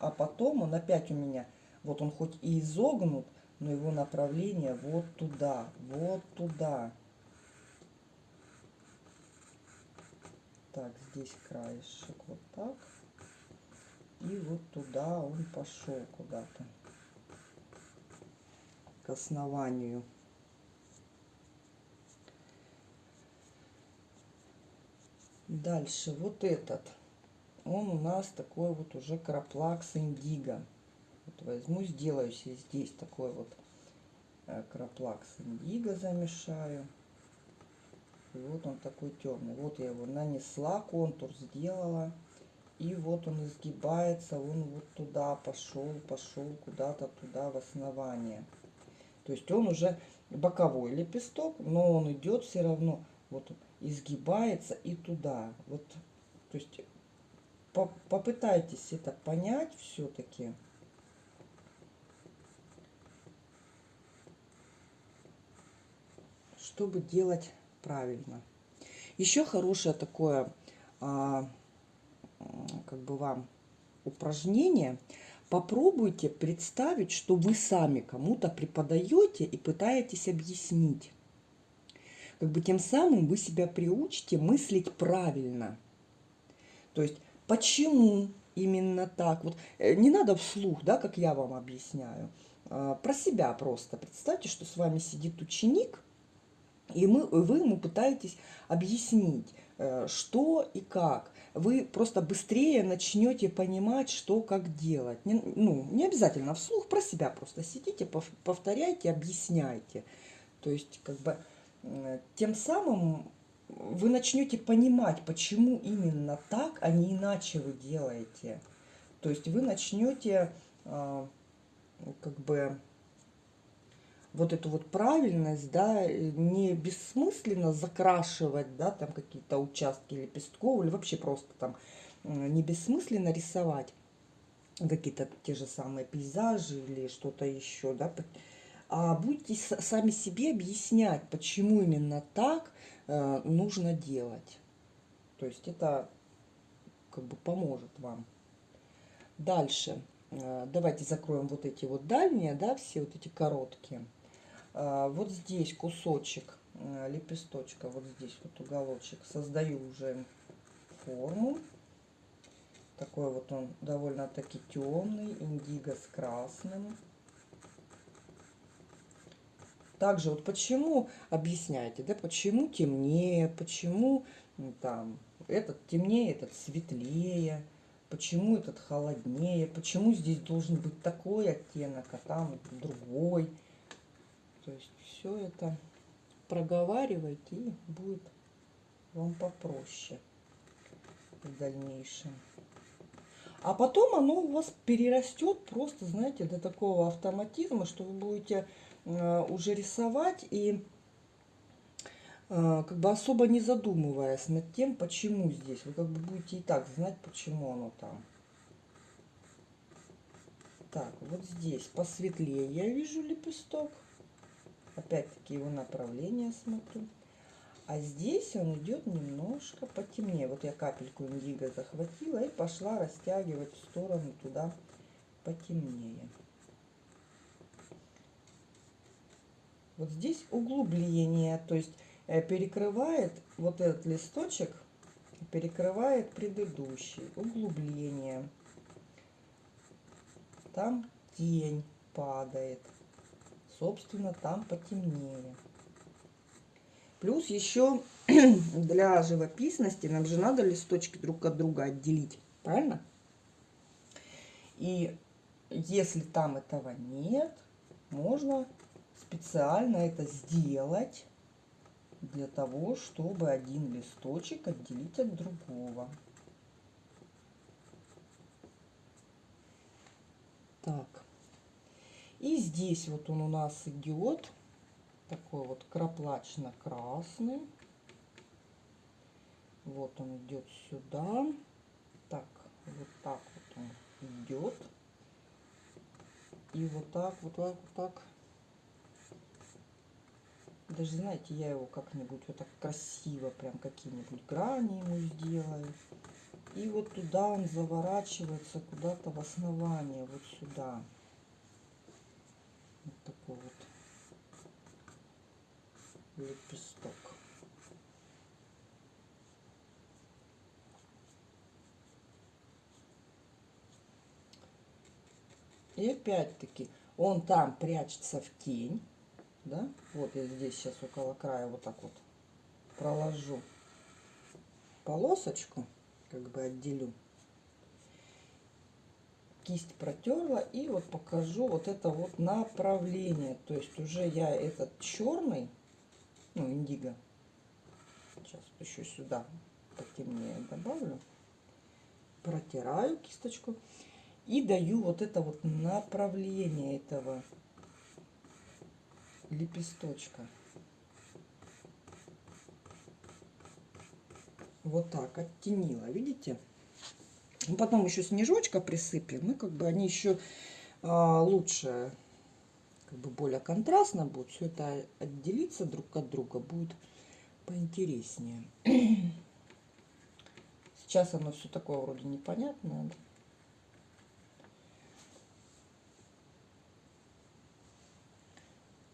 а потом он опять у меня, вот он хоть и изогнут, но его направление вот туда, вот туда. Так, здесь краешек вот так. И вот туда он пошел куда-то. К основанию. Дальше вот этот. Он у нас такой вот уже краплакс индиго. Вот возьму, сделаю себе здесь такой вот э, краплакс индиго замешаю. И вот он такой темный. Вот я его нанесла, контур сделала. И вот он изгибается, он вот туда пошел, пошел куда-то туда в основание. То есть он уже боковой лепесток, но он идет все равно, вот изгибается и туда. Вот, то есть по попытайтесь это понять все-таки. чтобы делать правильно. Еще хорошее такое, а, как бы вам упражнение. Попробуйте представить, что вы сами кому-то преподаете и пытаетесь объяснить. Как бы тем самым вы себя приучите мыслить правильно. То есть, почему именно так? Вот э, не надо вслух, да, как я вам объясняю. А, про себя просто. Представьте, что с вами сидит ученик, и мы, вы ему пытаетесь объяснить, э, что и как. Вы просто быстрее начнете понимать, что как делать. Не, ну, не обязательно вслух, про себя просто сидите, повторяйте, объясняйте. То есть, как бы, тем самым вы начнете понимать, почему именно так, а не иначе вы делаете. То есть вы начнете, а, как бы, вот эту вот правильность, да, не бессмысленно закрашивать, да, там какие-то участки лепестков, или вообще просто там не бессмысленно рисовать какие-то те же самые пейзажи или что-то еще, да, а будете сами себе объяснять, почему именно так э, нужно делать. То есть это как бы поможет вам. Дальше. Э, давайте закроем вот эти вот дальние, да, все вот эти короткие. А, вот здесь кусочек э, лепесточка, вот здесь вот уголочек, создаю уже форму. Такой вот он довольно-таки темный, индиго с красным. Также вот почему, объясняйте, да, почему темнее, почему там этот темнее, этот светлее, почему этот холоднее, почему здесь должен быть такой оттенок, а там другой. То есть все это проговаривайте и будет вам попроще в дальнейшем. А потом оно у вас перерастет просто, знаете, до такого автоматизма, что вы будете э, уже рисовать и э, как бы особо не задумываясь над тем, почему здесь. Вы как бы будете и так знать, почему оно там. Так, вот здесь посветлее я вижу лепесток. Опять-таки его направление смотрю. А здесь он идет немножко потемнее. Вот я капельку индиго захватила и пошла растягивать в сторону туда потемнее. Вот здесь углубление, то есть э, перекрывает вот этот листочек, перекрывает предыдущий. Углубление. Там тень падает собственно, там потемнее. Плюс еще для живописности нам же надо листочки друг от друга отделить, правильно? И если там этого нет, можно специально это сделать для того, чтобы один листочек отделить от другого. Так. И здесь вот он у нас идет такой вот краплачно-красный. Вот он идет сюда. Так, вот так вот он идет. И вот так, вот так, вот так. Даже, знаете, я его как-нибудь вот так красиво, прям какие-нибудь грани ему сделаю. И вот туда он заворачивается куда-то в основание, вот сюда. Вот такой вот лепесток. И опять-таки он там прячется в тень. Да? Вот я здесь сейчас около края вот так вот проложу полосочку, как бы отделю. Кисть протерла и вот покажу вот это вот направление. То есть уже я этот черный, ну индиго, сейчас еще сюда потемнее добавлю, протираю кисточку и даю вот это вот направление этого лепесточка. Вот так оттенила, видите? Ну, потом еще снежочка присыпем, и как бы они еще а, лучше, как бы более контрастно будет. Все это отделиться друг от друга будет поинтереснее. Сейчас оно все такое вроде непонятное.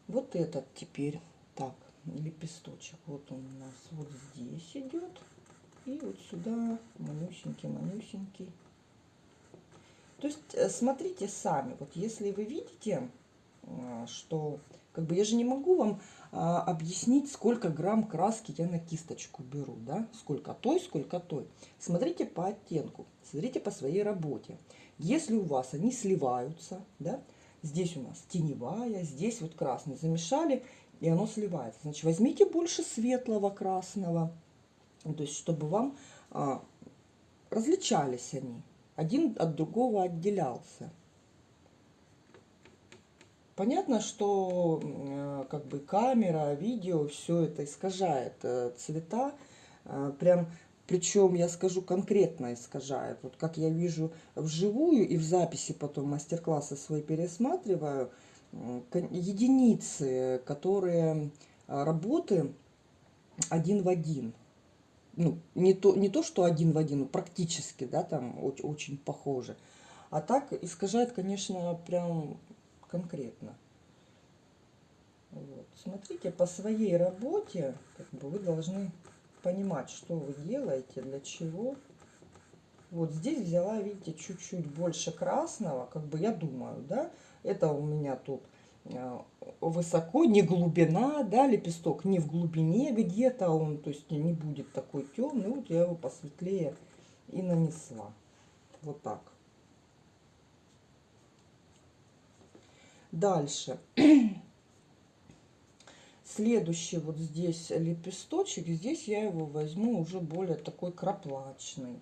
Вот этот теперь, так, лепесточек, вот он у нас вот здесь идет. И вот сюда манюсенький, манюсенький. То есть э, смотрите сами, вот если вы видите, а, что как бы я же не могу вам а, объяснить, сколько грамм краски я на кисточку беру, да, сколько той, сколько той. Смотрите по оттенку, смотрите по своей работе. Если у вас они сливаются, да, Здесь у нас теневая, здесь вот красный. Замешали, и оно сливается. Значит, возьмите больше светлого красного, то есть чтобы вам а, различались они. Один от другого отделялся. Понятно, что э, как бы камера, видео, все это искажает э, цвета. Э, прям причем, я скажу, конкретно искажает. Вот как я вижу вживую и в записи потом мастер-классы свои пересматриваю, единицы, которые а, работы один в один. Ну, не то, не то, что один в один, практически, да, там очень, очень похоже. А так искажает, конечно, прям конкретно. Вот. Смотрите, по своей работе как бы вы должны понимать, что вы делаете, для чего. Вот здесь взяла, видите, чуть-чуть больше красного, как бы я думаю, да, это у меня тут высоко, не глубина, да, лепесток не в глубине где-то он, то есть не будет такой темный, вот я его посветлее и нанесла, вот так. Дальше. Следующий вот здесь лепесточек, здесь я его возьму уже более такой краплачный.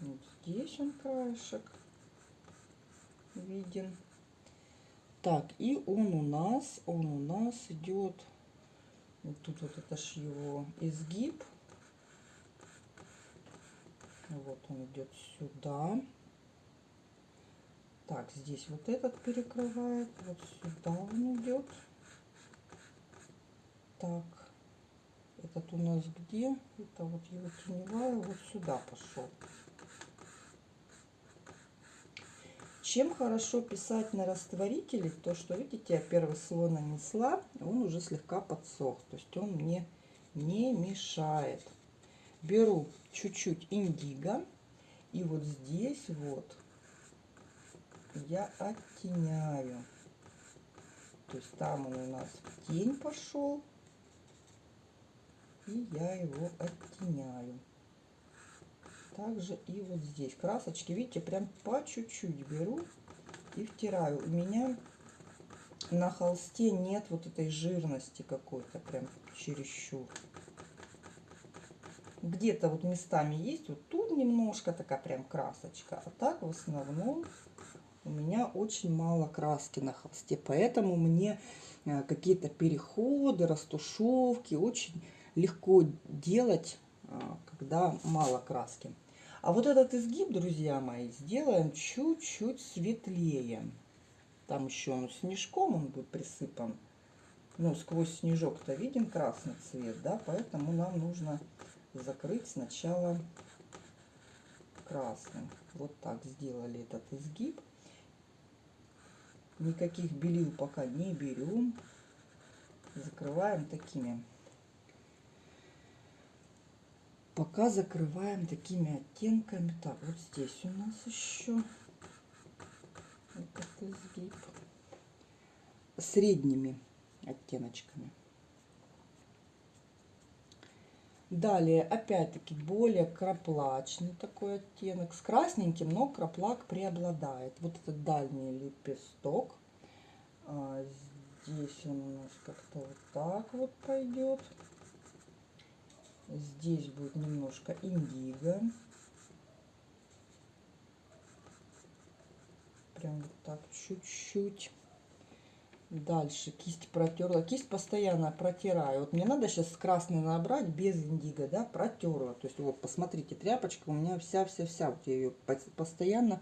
Вот здесь он краешек виден. Так, и он у нас, он у нас идет, вот тут вот это ж его изгиб. Вот он идет сюда. Так, здесь вот этот перекрывает, вот сюда он идет. Так, этот у нас где? Это вот его теневая, вот сюда пошел. Чем хорошо писать на растворителе, то что, видите, я первый слой нанесла, он уже слегка подсох, то есть он мне не мешает. Беру чуть-чуть индиго, и вот здесь вот я оттеняю. То есть там он у нас в тень пошел. И я его оттеняю. Также и вот здесь. Красочки, видите, прям по чуть-чуть беру. и втираю. У меня на холсте нет вот этой жирности какой-то, прям чересчур. Где-то вот местами есть, вот тут немножко такая прям красочка, а так в основном у меня очень мало краски на холсте, поэтому мне э, какие-то переходы, растушевки очень легко делать, когда мало краски. А вот этот изгиб, друзья мои, сделаем чуть-чуть светлее. Там еще он снежком он будет присыпан. Ну, сквозь снежок-то виден красный цвет, да, поэтому нам нужно закрыть сначала красным. Вот так сделали этот изгиб. Никаких белил пока не берем. Закрываем такими. Пока закрываем такими оттенками. Так, вот здесь у нас еще этот изгиб средними оттеночками. Далее, опять-таки, более краплачный такой оттенок. С красненьким, но краплак преобладает. Вот этот дальний лепесток. А здесь он у нас как-то вот так вот пойдет. Здесь будет немножко индиго. Прям вот так чуть-чуть. Дальше кисть протерла. Кисть постоянно протираю. Вот мне надо сейчас красный набрать без индиго, да, протерла. То есть вот посмотрите, тряпочка у меня вся-вся-вся. Вот я ее постоянно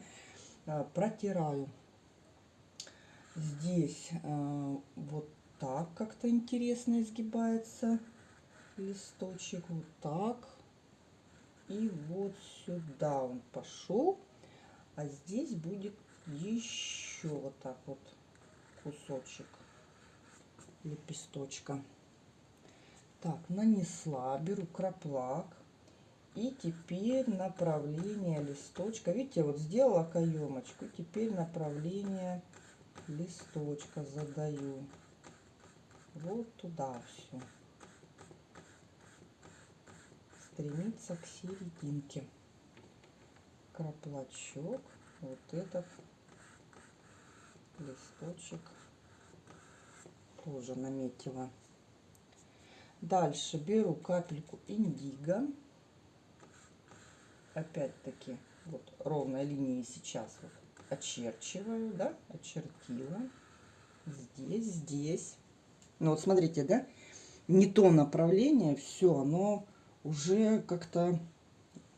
а, протираю. Здесь а, вот так как-то интересно изгибается листочек. Вот так. И вот сюда он пошел. А здесь будет еще вот так вот кусочек лепесточка. Так, нанесла, беру краплак. И теперь направление листочка. Видите, вот сделала каемочку. Теперь направление листочка задаю. Вот туда все. Стремиться к серединке. Краплачок. Вот этот листочек тоже наметила. Дальше беру капельку индиго. Опять-таки вот ровной линии сейчас вот очерчиваю, да, очертила. Здесь, здесь. Ну вот смотрите, да, не то направление, все, оно уже как-то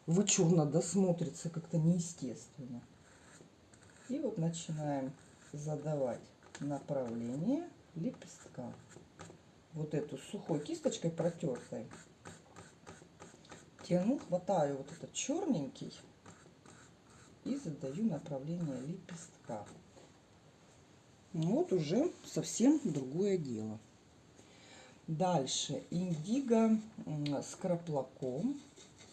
вычурно досмотрится, как-то неестественно. И вот начинаем задавать направление лепестка. Вот эту сухой кисточкой протертой тяну, хватаю вот этот черненький и задаю направление лепестка. Вот уже совсем другое дело. Дальше индиго с краплаком.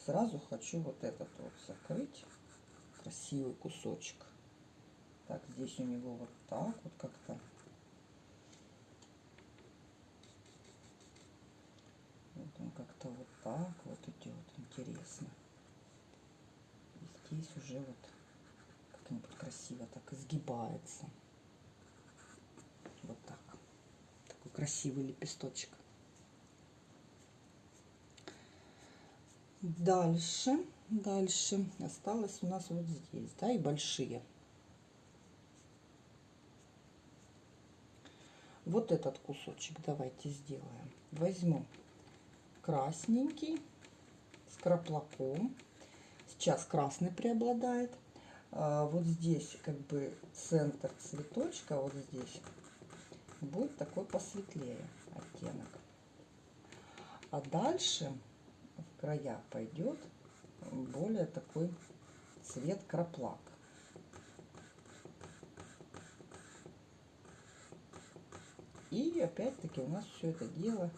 Сразу хочу вот этот вот закрыть. Красивый кусочек. Так, здесь у него вот так вот как-то. Вот он как-то вот так вот идет. Интересно. И здесь уже вот как-нибудь красиво так изгибается. Вот так. Такой красивый лепесточек. Дальше, дальше осталось у нас вот здесь, да, и большие. вот этот кусочек давайте сделаем. Возьму красненький с краплаком. Сейчас красный преобладает. А вот здесь как бы центр цветочка, вот здесь, будет такой посветлее оттенок. А дальше края пойдет более такой цвет краплак. И опять-таки у нас все это дело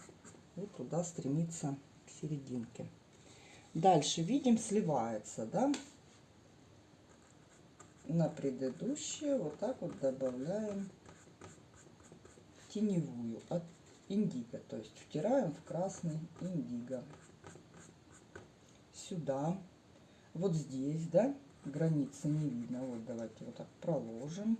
вот туда стремится к серединке. Дальше видим сливается, да? На предыдущее вот так вот добавляем теневую от индиго, то есть втираем в красный индиго сюда, вот здесь, да, границы не видно. Вот давайте вот так проложим.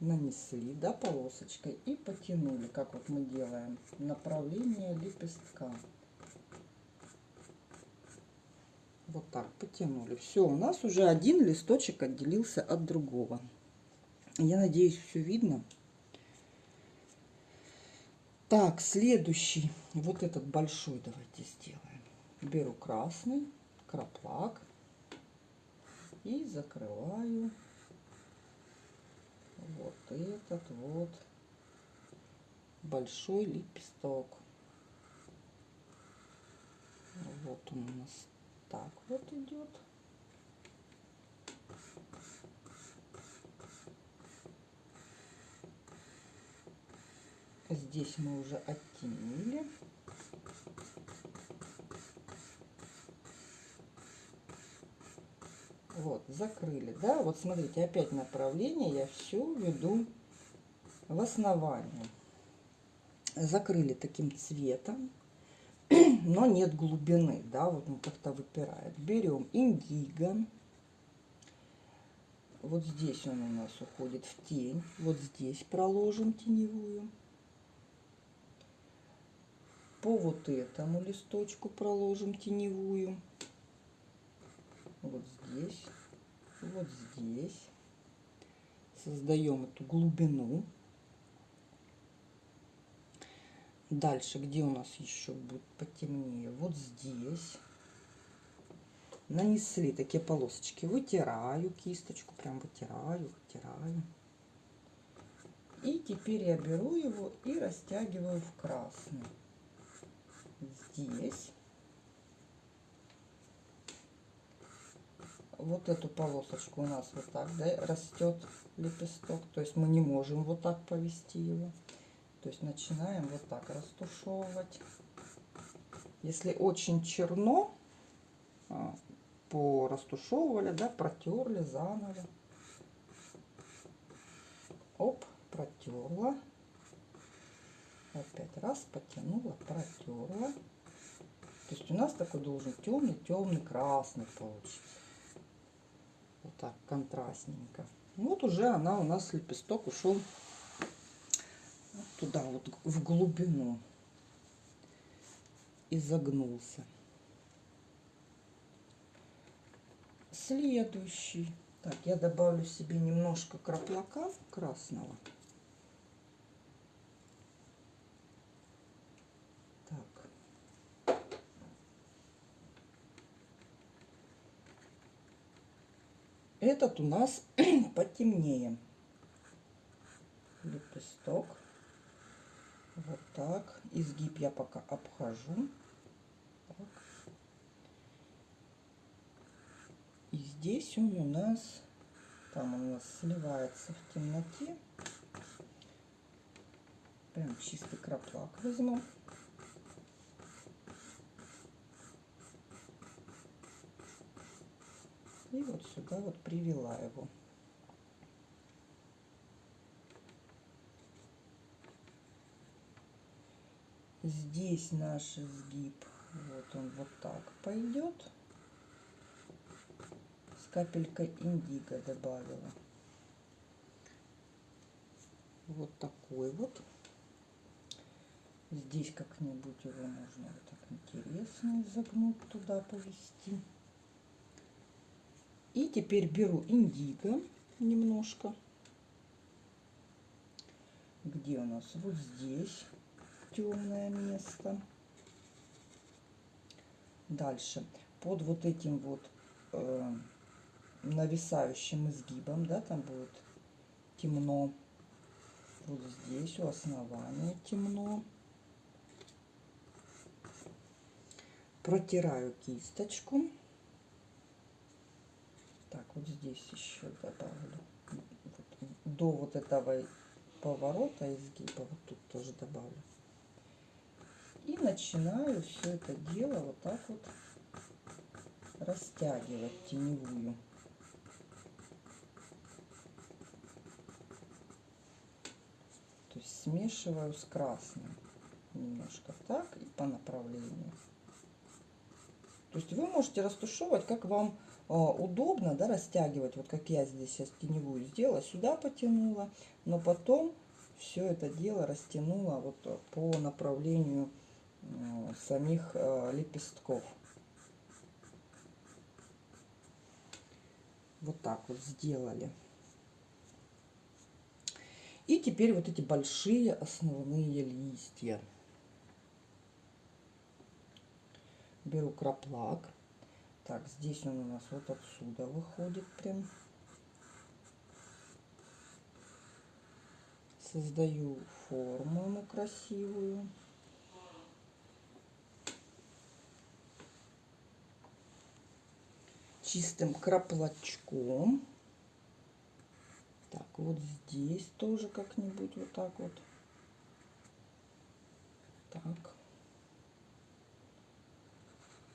Нанесли, да, полосочкой и потянули, как вот мы делаем, направление лепестка. Вот так потянули. Все, у нас уже один листочек отделился от другого. Я надеюсь, все видно. Так, следующий вот этот большой давайте сделаем. Беру красный краплак и закрываю вот этот вот большой лепесток. Вот он у нас так вот идет. Здесь мы уже оттенили. Вот, закрыли, да? Вот смотрите, опять направление я все веду в основание. Закрыли таким цветом, но нет глубины, да, вот он как-то выпирает. Берем индиго. Вот здесь он у нас уходит в тень. Вот здесь проложим теневую. По вот этому листочку проложим теневую вот здесь, вот здесь. Создаем эту глубину. Дальше, где у нас еще будет потемнее? Вот здесь. Нанесли такие полосочки. Вытираю кисточку, прям вытираю, вытираю. И теперь я беру его и растягиваю в красный. Здесь. вот эту полосочку у нас вот так да, растет лепесток. То есть мы не можем вот так повести его. То есть начинаем вот так растушевывать. Если очень черно, а, порастушевывали, да, протерли заново. Оп, протерла. Опять раз, потянула, протерла. То есть у нас такой должен темный, темный, красный получиться. Вот так, контрастненько. Вот уже она у нас, лепесток, ушел туда, вот в глубину. И загнулся. Следующий. Так, я добавлю себе немножко краплака красного. Этот у нас потемнее. Лепесток. Вот так. Изгиб я пока обхожу. Так. И здесь он у нас, там у нас сливается в темноте. Прям чистый краплак возьму. И вот сюда вот привела его. Здесь наш изгиб, вот он вот так пойдет. С капелькой индиго добавила. Вот такой вот. Здесь как-нибудь его можно вот так интересно изогнуть туда повести. И теперь беру индиго немножко. Где у нас? Вот здесь темное место. Дальше. Под вот этим вот э, нависающим изгибом, да, там будет темно. Вот здесь у основания темно. Протираю кисточку. Так, вот здесь еще добавлю. Вот, до вот этого поворота изгиба, вот тут тоже добавлю. И начинаю все это дело вот так вот растягивать теневую. То есть смешиваю с красным немножко так и по направлению. То есть вы можете растушевывать, как вам удобно, да, растягивать, вот как я здесь сейчас теневую сделала, сюда потянула, но потом все это дело растянула вот по направлению самих лепестков. Вот так вот сделали. И теперь вот эти большие основные листья. Беру краплак. Так, здесь он у нас вот отсюда выходит прям. Создаю форму ему красивую. Чистым краплачком. Так, вот здесь тоже как-нибудь вот так вот. Так.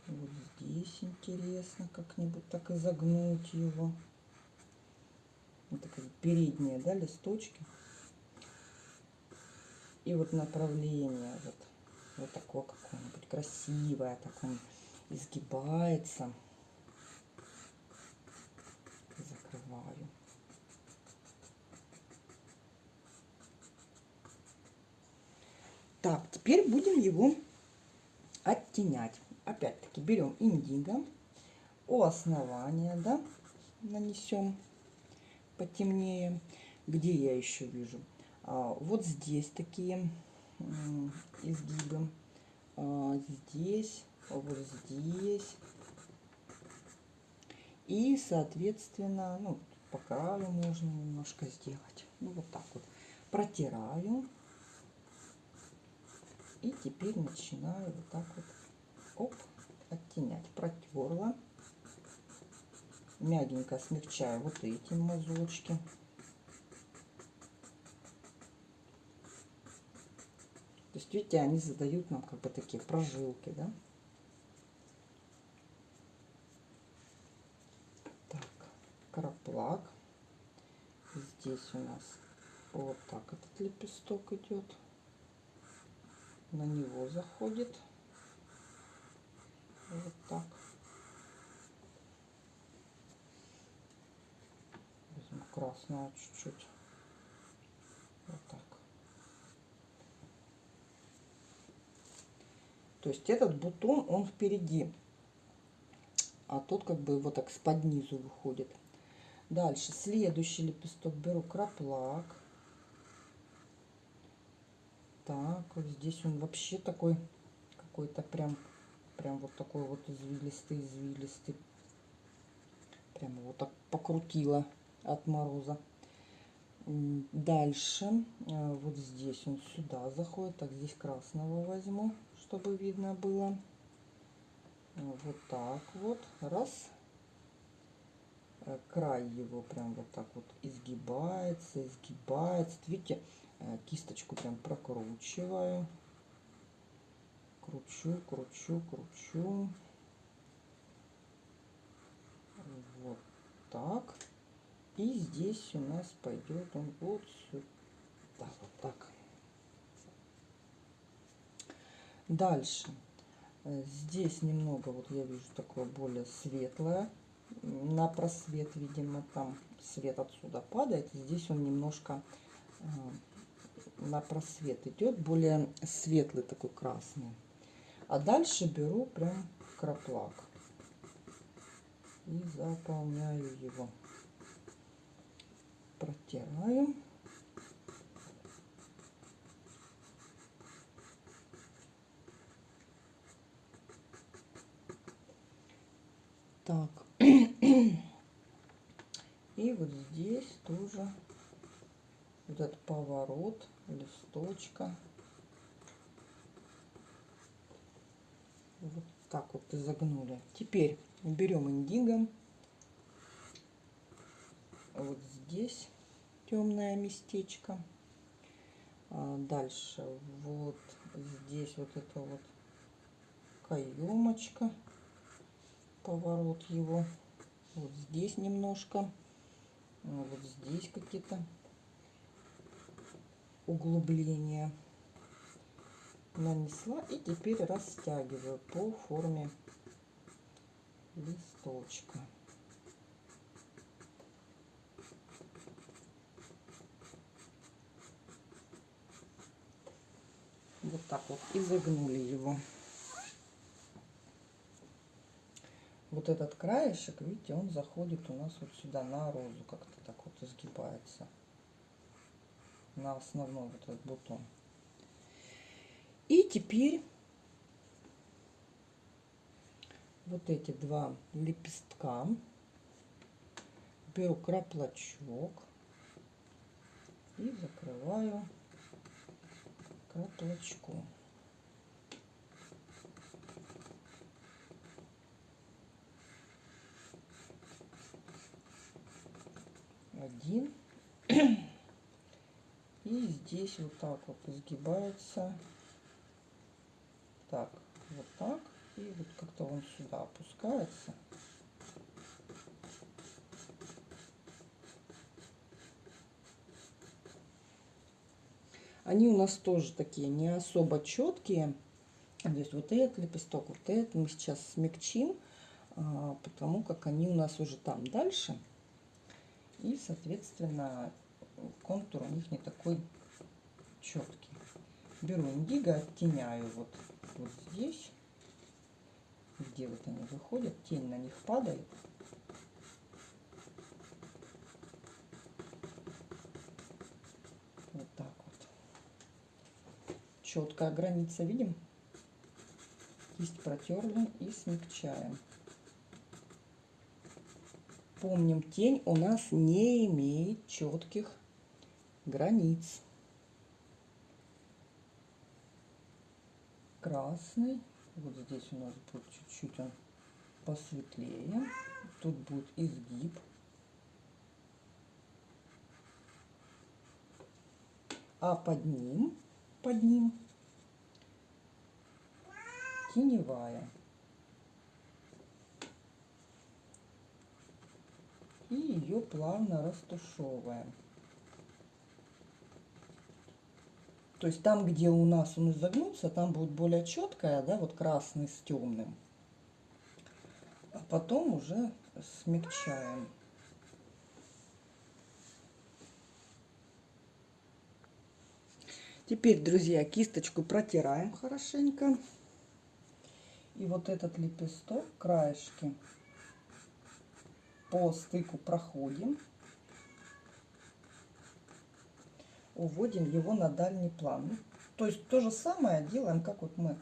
Вот здесь интересно как-нибудь так изогнуть его. Вот такие передние, да, листочки. И вот направление вот, вот такое какое-нибудь красивое, так он изгибается. Закрываю. Так, теперь будем его оттенять. Опять-таки берем индиго, у основания, да, нанесем потемнее. Где я еще вижу? А, вот здесь такие изгибы. А, здесь, вот здесь. И, соответственно, ну, по краю можно немножко сделать. Ну, вот так вот. Протираю. И теперь начинаю вот так вот оп, оттенять. Протерла. Мягенько смягчаю вот эти мазочки. То есть, видите, они задают нам как бы такие прожилки, да? Так, краплак. Здесь у нас вот так этот лепесток идет на него заходит. Вот так. Возьму красного чуть-чуть. Вот так. То есть этот бутон, он впереди. А тут как бы вот так с под низу выходит. Дальше следующий лепесток беру краплак. Так, вот здесь он вообще такой, какой-то прям, прям вот такой вот извилистый, извилистый. Прямо вот так покрутила от мороза. Дальше, э, вот здесь он сюда заходит. Так, здесь красного возьму, чтобы видно было. Вот так вот. Раз. Э, край его прям вот так вот изгибается, изгибается. Видите, Э, кисточку прям прокручиваю. Кручу, кручу, кручу. Вот так. И здесь у нас пойдет он вот сюда. Вот так. Дальше. Здесь немного, вот я вижу, такое более светлое. На просвет, видимо, там свет отсюда падает. Здесь он немножко э, на просвет идет, более светлый такой красный. А дальше беру прям краплак и заполняю его. Протираю. Так. И вот здесь тоже вот этот поворот листочка. Вот так вот изогнули. Теперь берем индиго. Вот здесь темное местечко. А дальше вот здесь вот это вот каемочка. Поворот его. Вот здесь немножко. Вот здесь какие-то углубление нанесла и теперь растягиваю по форме листочка. Вот так вот изогнули его. Вот этот краешек, видите, он заходит у нас вот сюда на розу, как-то так вот изгибается. На основной вот этот бутон. И теперь вот эти два лепестка беру краплочок и закрываю краплочку. Один. И здесь вот так вот изгибается. Так, вот так. И вот как-то он сюда опускается. Они у нас тоже такие не особо четкие. То есть вот этот лепесток, вот этот мы сейчас смягчим, а, потому как они у нас уже там дальше. И, соответственно, контур у них не такой четкий. Беру индиго, оттеняю вот, вот здесь, где вот они выходят, тень на них падает. Вот так вот. Четкая граница, видим? Кисть протерли и смягчаем. Помним, тень у нас не имеет четких границ. Красный. Вот здесь у нас будет чуть-чуть он посветлее. Тут будет изгиб. А под ним, под ним теневая. И ее плавно растушевываем. То есть там, где у нас он изогнулся, там будет более четкая, да, вот красный с темным. А потом уже смягчаем. Теперь, друзья, кисточку протираем хорошенько. И вот этот лепесток, краешки по стыку проходим. Уводим его на дальний план. То есть то же самое делаем, как вот мы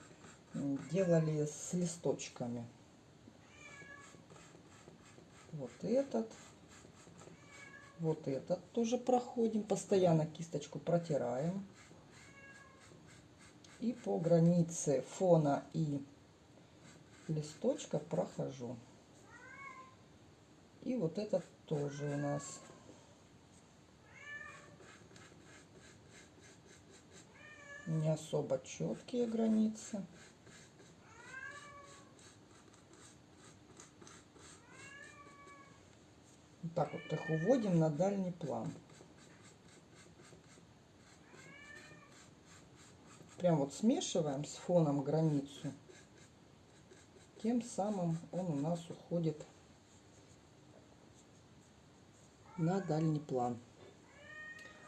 делали с листочками. Вот этот. Вот этот тоже проходим. Постоянно кисточку протираем. И по границе фона и листочка прохожу. И вот этот тоже у нас не особо четкие границы. Так вот их уводим на дальний план. Прям вот смешиваем с фоном границу. Тем самым он у нас уходит на дальний план.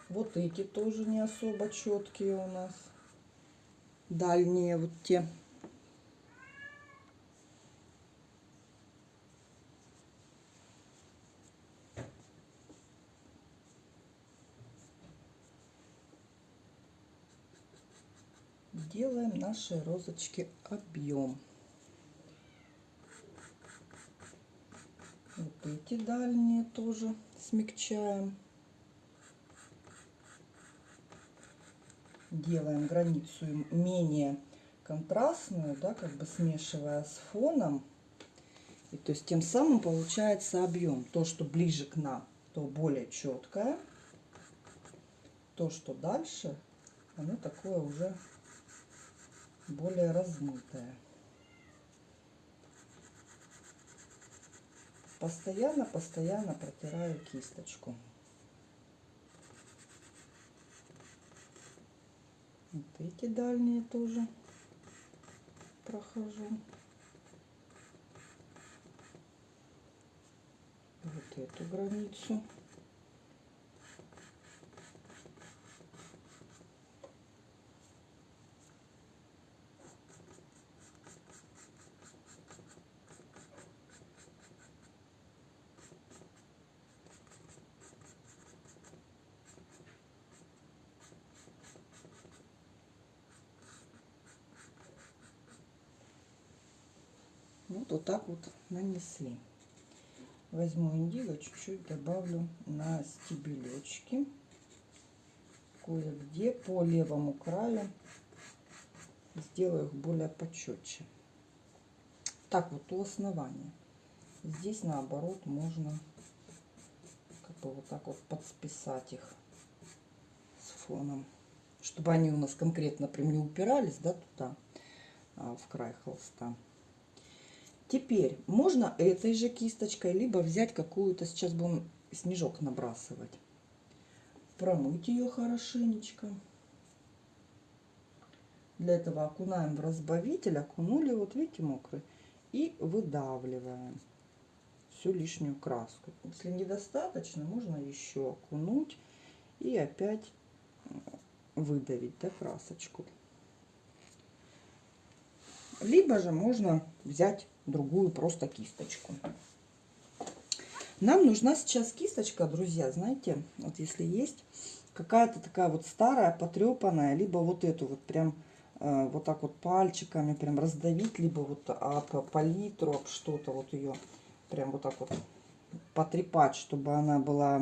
Вот эти тоже не особо четкие у нас. Дальние вот те. Делаем наши розочки объем. Вот эти дальние тоже смягчаем. Делаем границу менее контрастную, да, как бы смешивая с фоном. И то есть тем самым получается объем. То, что ближе к нам, то более четкое. То, что дальше, оно такое уже более размытое. Постоянно, постоянно протираю кисточку. Вот эти дальние тоже прохожу. Вот эту границу. вот, вот так вот нанесли. Возьму индиго, чуть-чуть добавлю на стебелечки. Кое-где по левому краю сделаю их более почетче. Так вот у основания. Здесь наоборот можно как бы вот так вот подсписать их с фоном, чтобы они у нас конкретно прям не упирались, да, туда, а, в край холста. Теперь можно этой же кисточкой, либо взять какую-то, сейчас будем снежок набрасывать. Промыть ее хорошенечко. Для этого окунаем в разбавитель, окунули, вот видите, мокрый, и выдавливаем всю лишнюю краску. Если недостаточно, можно еще окунуть и опять выдавить да, красочку. Либо же можно взять другую просто кисточку. Нам нужна сейчас кисточка, друзья, знаете, вот если есть какая-то такая вот старая, потрепанная, либо вот эту вот прям э, вот так вот пальчиками прям раздавить, либо вот об палитру, об что-то вот ее прям вот так вот потрепать, чтобы она была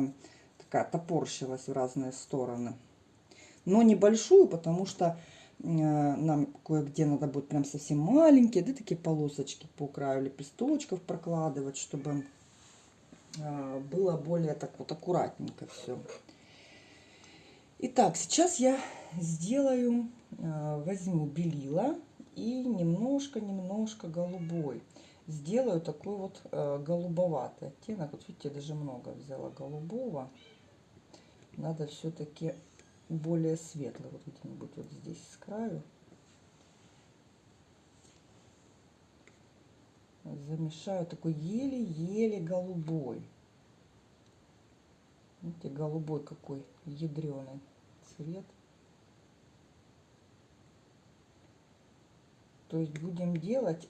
такая топорщилась в разные стороны. Но небольшую, потому что нам кое-где надо будет прям совсем маленькие, да, такие полосочки по краю лепесточков прокладывать, чтобы э, было более так вот аккуратненько все. Итак, сейчас я сделаю, э, возьму белила и немножко-немножко голубой сделаю такой вот э, голубоватый оттенок. Вот видите, даже много взяла голубого. Надо все-таки более светлый. Вот где-нибудь вот здесь с краю. Замешаю такой еле-еле голубой. Видите, голубой какой ядреный цвет. То есть будем делать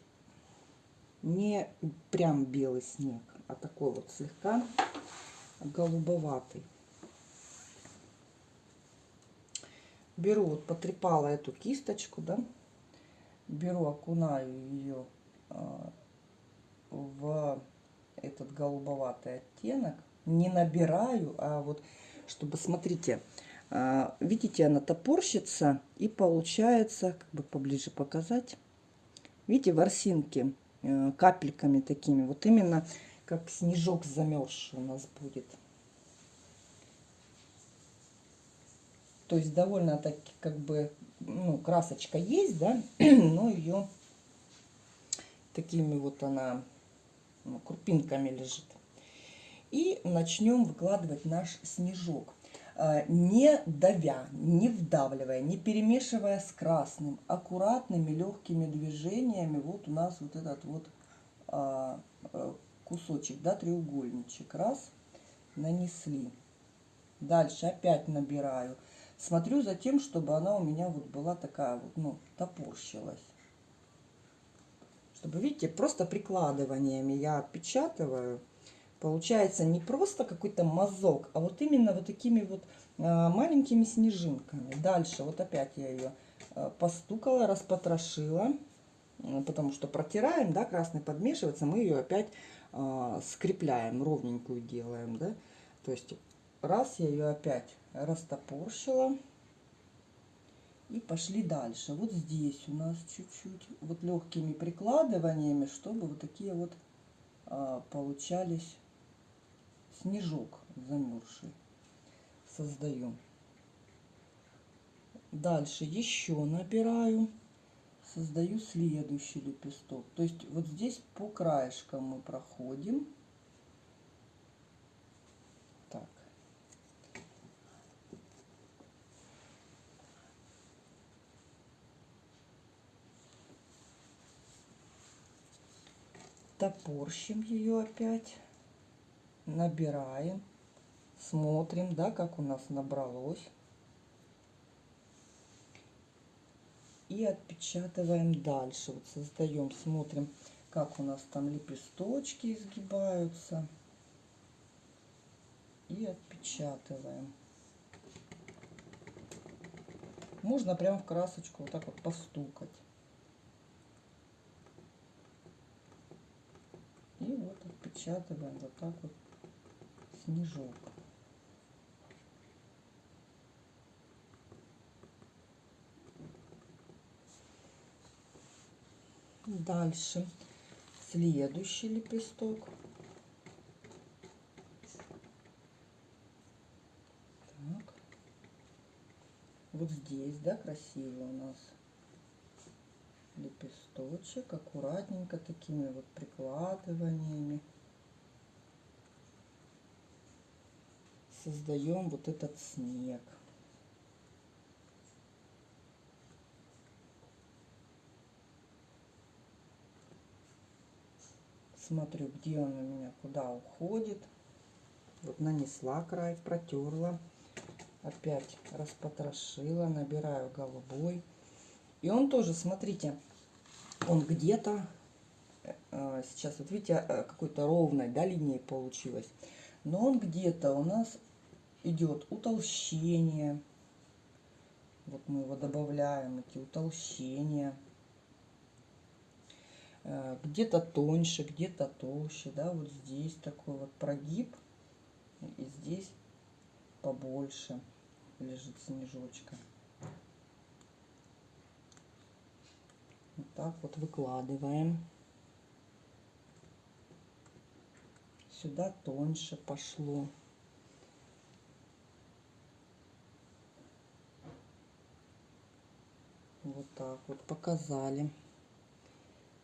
не прям белый снег, а такой вот слегка голубоватый. Беру, вот потрепала эту кисточку, да, беру, окунаю ее а, в этот голубоватый оттенок, не набираю, а вот, чтобы, смотрите, а, видите, она топорщится, и получается, как бы поближе показать, видите, ворсинки Э, капельками такими. Вот именно как снежок замерзший у нас будет. То есть довольно таки как бы, ну, красочка есть, да, но ее такими вот она ну, крупинками лежит. И начнем выкладывать наш снежок. Э, не давя, не вдавливая, не перемешивая с красным, аккуратными легкими движениями, вот у нас вот этот вот а, э, кусочек, да, треугольничек, раз, нанесли. Дальше опять набираю. Смотрю за тем, чтобы она у меня вот была такая вот, ну, топорщилась. Чтобы, видите, просто прикладываниями я отпечатываю Получается не просто какой-то мазок, а вот именно вот такими вот а, маленькими снежинками. Дальше вот опять я ее а, постукала, распотрошила, потому что протираем, да, красный подмешивается, мы ее опять а, скрепляем, ровненькую делаем, да. То есть раз я ее опять растопорщила и пошли дальше. Вот здесь у нас чуть-чуть вот легкими прикладываниями, чтобы вот такие вот получались снежок замерзший создаю. Дальше еще набираю, создаю следующий лепесток. То есть вот здесь по краешкам мы проходим. Так. Топорщим ее опять набираем, смотрим, да, как у нас набралось. И отпечатываем дальше. Вот создаем, смотрим, как у нас там лепесточки изгибаются. И отпечатываем. Можно прям в красочку вот так вот постукать. Отпечатываем вот так вот снежок. Дальше следующий лепесток. Так. Вот здесь, да, красиво у нас лепесточек, аккуратненько такими вот прикладываниями. Создаем вот этот снег. Смотрю, где он у меня, куда уходит. Вот нанесла край, протерла. Опять распотрошила, набираю голубой. И он тоже, смотрите, он где-то, э, сейчас вот видите, э, какой-то ровной да, линией получилось. Но он где-то у нас идет утолщение. Вот мы его добавляем, эти утолщения. Э, где-то тоньше, где-то толще, да, вот здесь такой вот прогиб. И здесь побольше лежит снежочка. Вот так вот выкладываем. Сюда тоньше пошло. Вот так вот показали.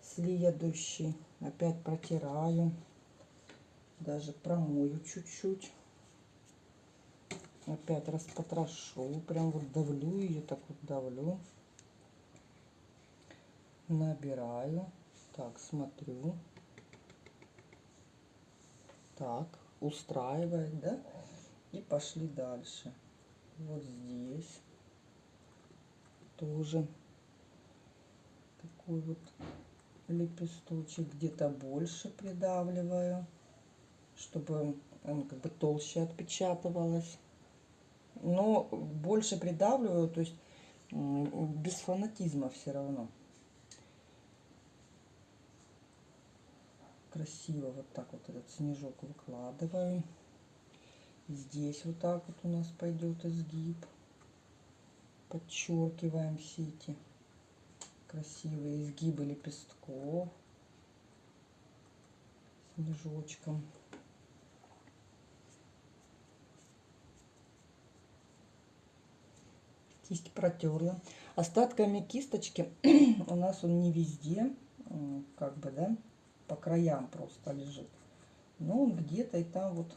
Следующий. Опять протираю. Даже промою чуть-чуть. Опять распотрошу. Прям вот давлю ее, так вот давлю набираю. Так, смотрю. Так, устраивает, да? И пошли дальше. Вот здесь тоже такой вот лепесточек где-то больше придавливаю, чтобы он как бы толще отпечатывалось. Но больше придавливаю, то есть без фанатизма все равно. Красиво вот так вот этот снежок выкладываем. Здесь вот так вот у нас пойдет изгиб. Подчеркиваем все эти красивые изгибы лепестков снежочком. Кисть протерла. Остатками кисточки у нас он не везде, как бы, да, по краям просто лежит. Но он где-то и там вот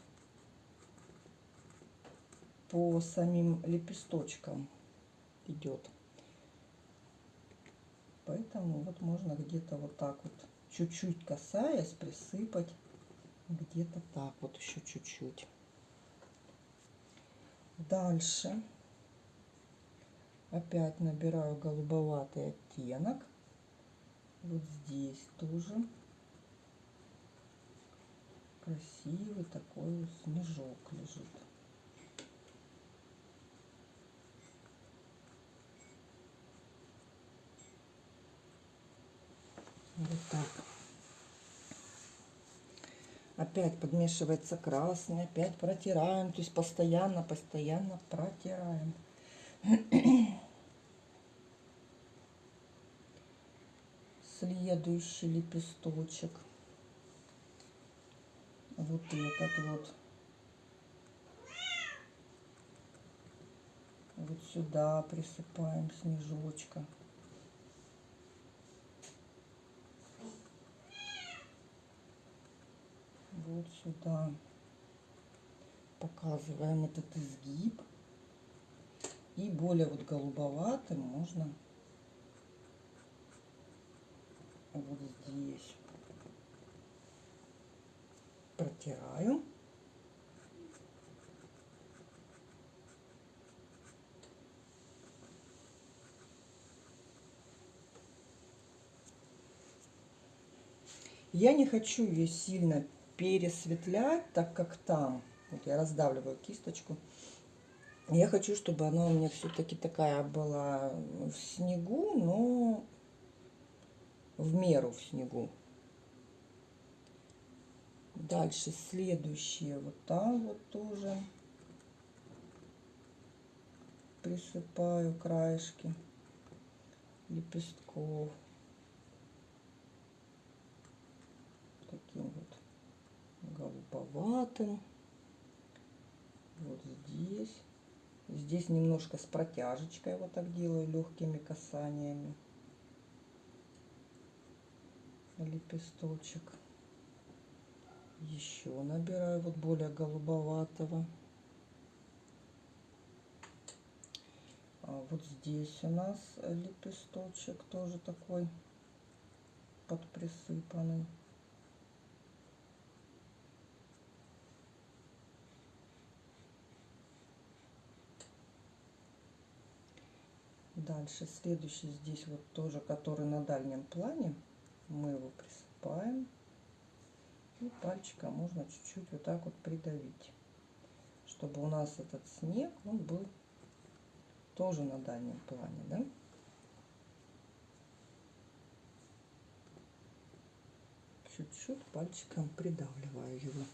по самим лепесточкам идет. Поэтому вот можно где-то вот так вот, чуть-чуть касаясь, присыпать. Где-то так вот еще чуть-чуть. Дальше. Опять набираю голубоватый оттенок. Вот здесь тоже красивый такой снежок лежит. Вот так. Опять подмешивается красный, опять протираем, то есть постоянно, постоянно протираем. Следующий лепесточек вот этот вот. Вот сюда присыпаем снежочка. Вот сюда показываем этот изгиб. И более вот голубоватым можно вот здесь протираю. Я не хочу ее сильно пересветлять, так как там, вот я раздавливаю кисточку, я хочу, чтобы она у меня все-таки такая была в снегу, но в меру в снегу. Дальше следующее вот там вот тоже присыпаю краешки лепестков. Таким вот голубоватым. Вот здесь. Здесь немножко с протяжечкой вот так делаю, легкими касаниями. Лепесточек. Еще набираю вот более голубоватого. А вот здесь у нас лепесточек тоже такой подприсыпанный. Дальше следующий здесь вот тоже, который на дальнем плане. Мы его присыпаем. И пальчиком можно чуть-чуть вот так вот придавить. Чтобы у нас этот снег, он был тоже на дальнем плане, да? Чуть-чуть пальчиком придавливаю его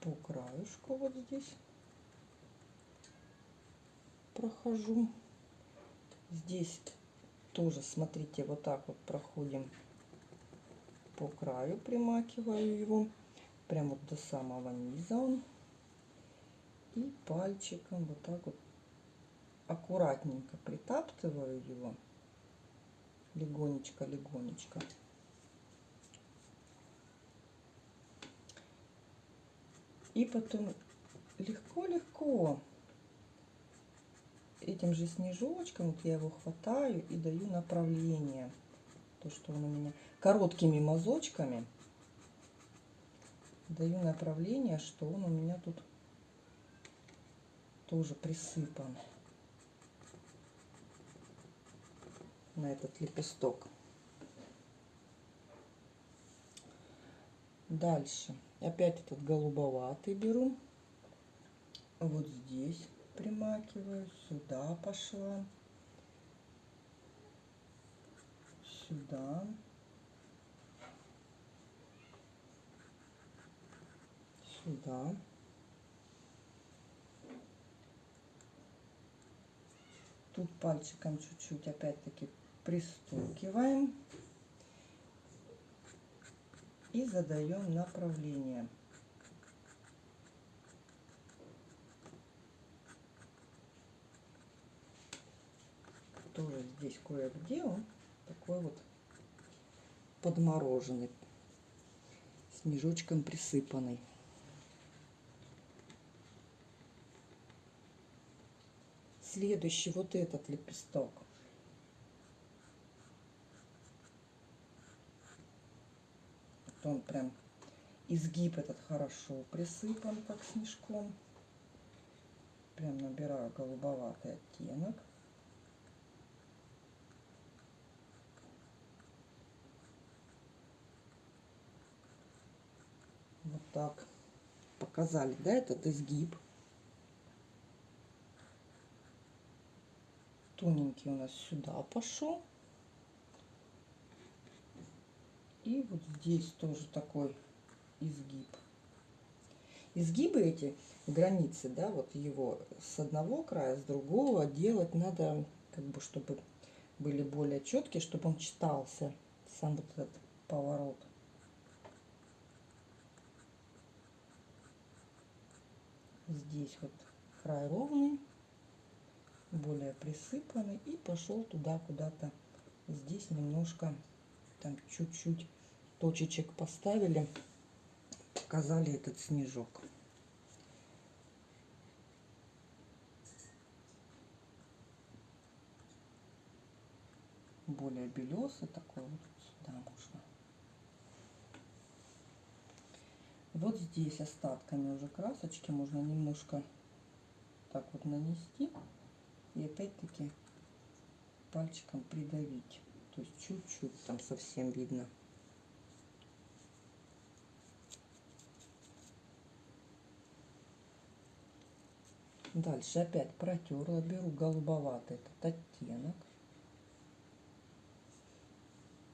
по краешку вот здесь прохожу. Здесь тоже, смотрите, вот так вот проходим по краю, примакиваю его, прям вот до самого низа он. И пальчиком вот так вот аккуратненько притаптываю его, легонечко-легонечко. И потом легко-легко этим же снежочком вот я его хватаю и даю направление. То, что он у меня короткими мазочками даю направление, что он у меня тут тоже присыпан на этот лепесток. Дальше опять этот голубоватый беру. Вот здесь примакиваю, сюда пошла, сюда. Сюда. Тут пальчиком чуть-чуть опять-таки пристукиваем и задаем направление. Тоже здесь кое-где он такой вот подмороженный, снежочком присыпанный. следующий вот этот лепесток. Вот он прям изгиб этот хорошо присыпан, как снежком. Прям набираю голубоватый оттенок. Вот так показали, да, этот изгиб. тоненький у нас сюда пошел. И вот здесь тоже такой изгиб. Изгибы эти, границы, да, вот его с одного края, с другого делать надо, как бы, чтобы были более четкие, чтобы он читался, сам вот этот поворот. Здесь вот край ровный более присыпанный и пошел туда куда-то. Здесь немножко там чуть-чуть точечек поставили показали этот снежок. Более белесый такой вот сюда вот здесь остатками уже красочки можно немножко так вот нанести и опять-таки пальчиком придавить. То есть чуть-чуть там совсем видно. Дальше опять протерла, беру голубоватый этот оттенок.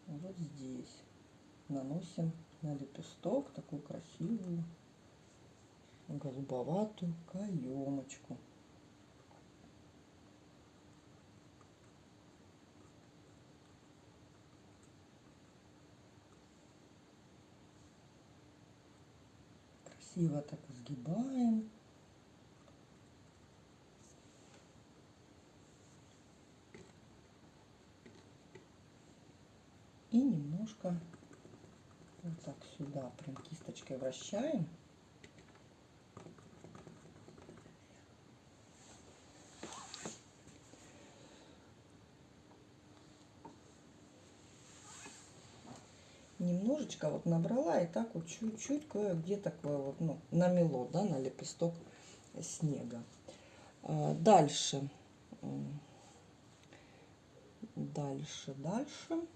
Вот здесь наносим на лепесток такую красивую голубоватую каемочку. Красиво так сгибаем. И немножко вот так сюда прям кисточкой вращаем. немножечко вот набрала и так вот чуть-чуть кое-где такое вот, ну, намело, да, на лепесток снега. А, дальше. Дальше, дальше.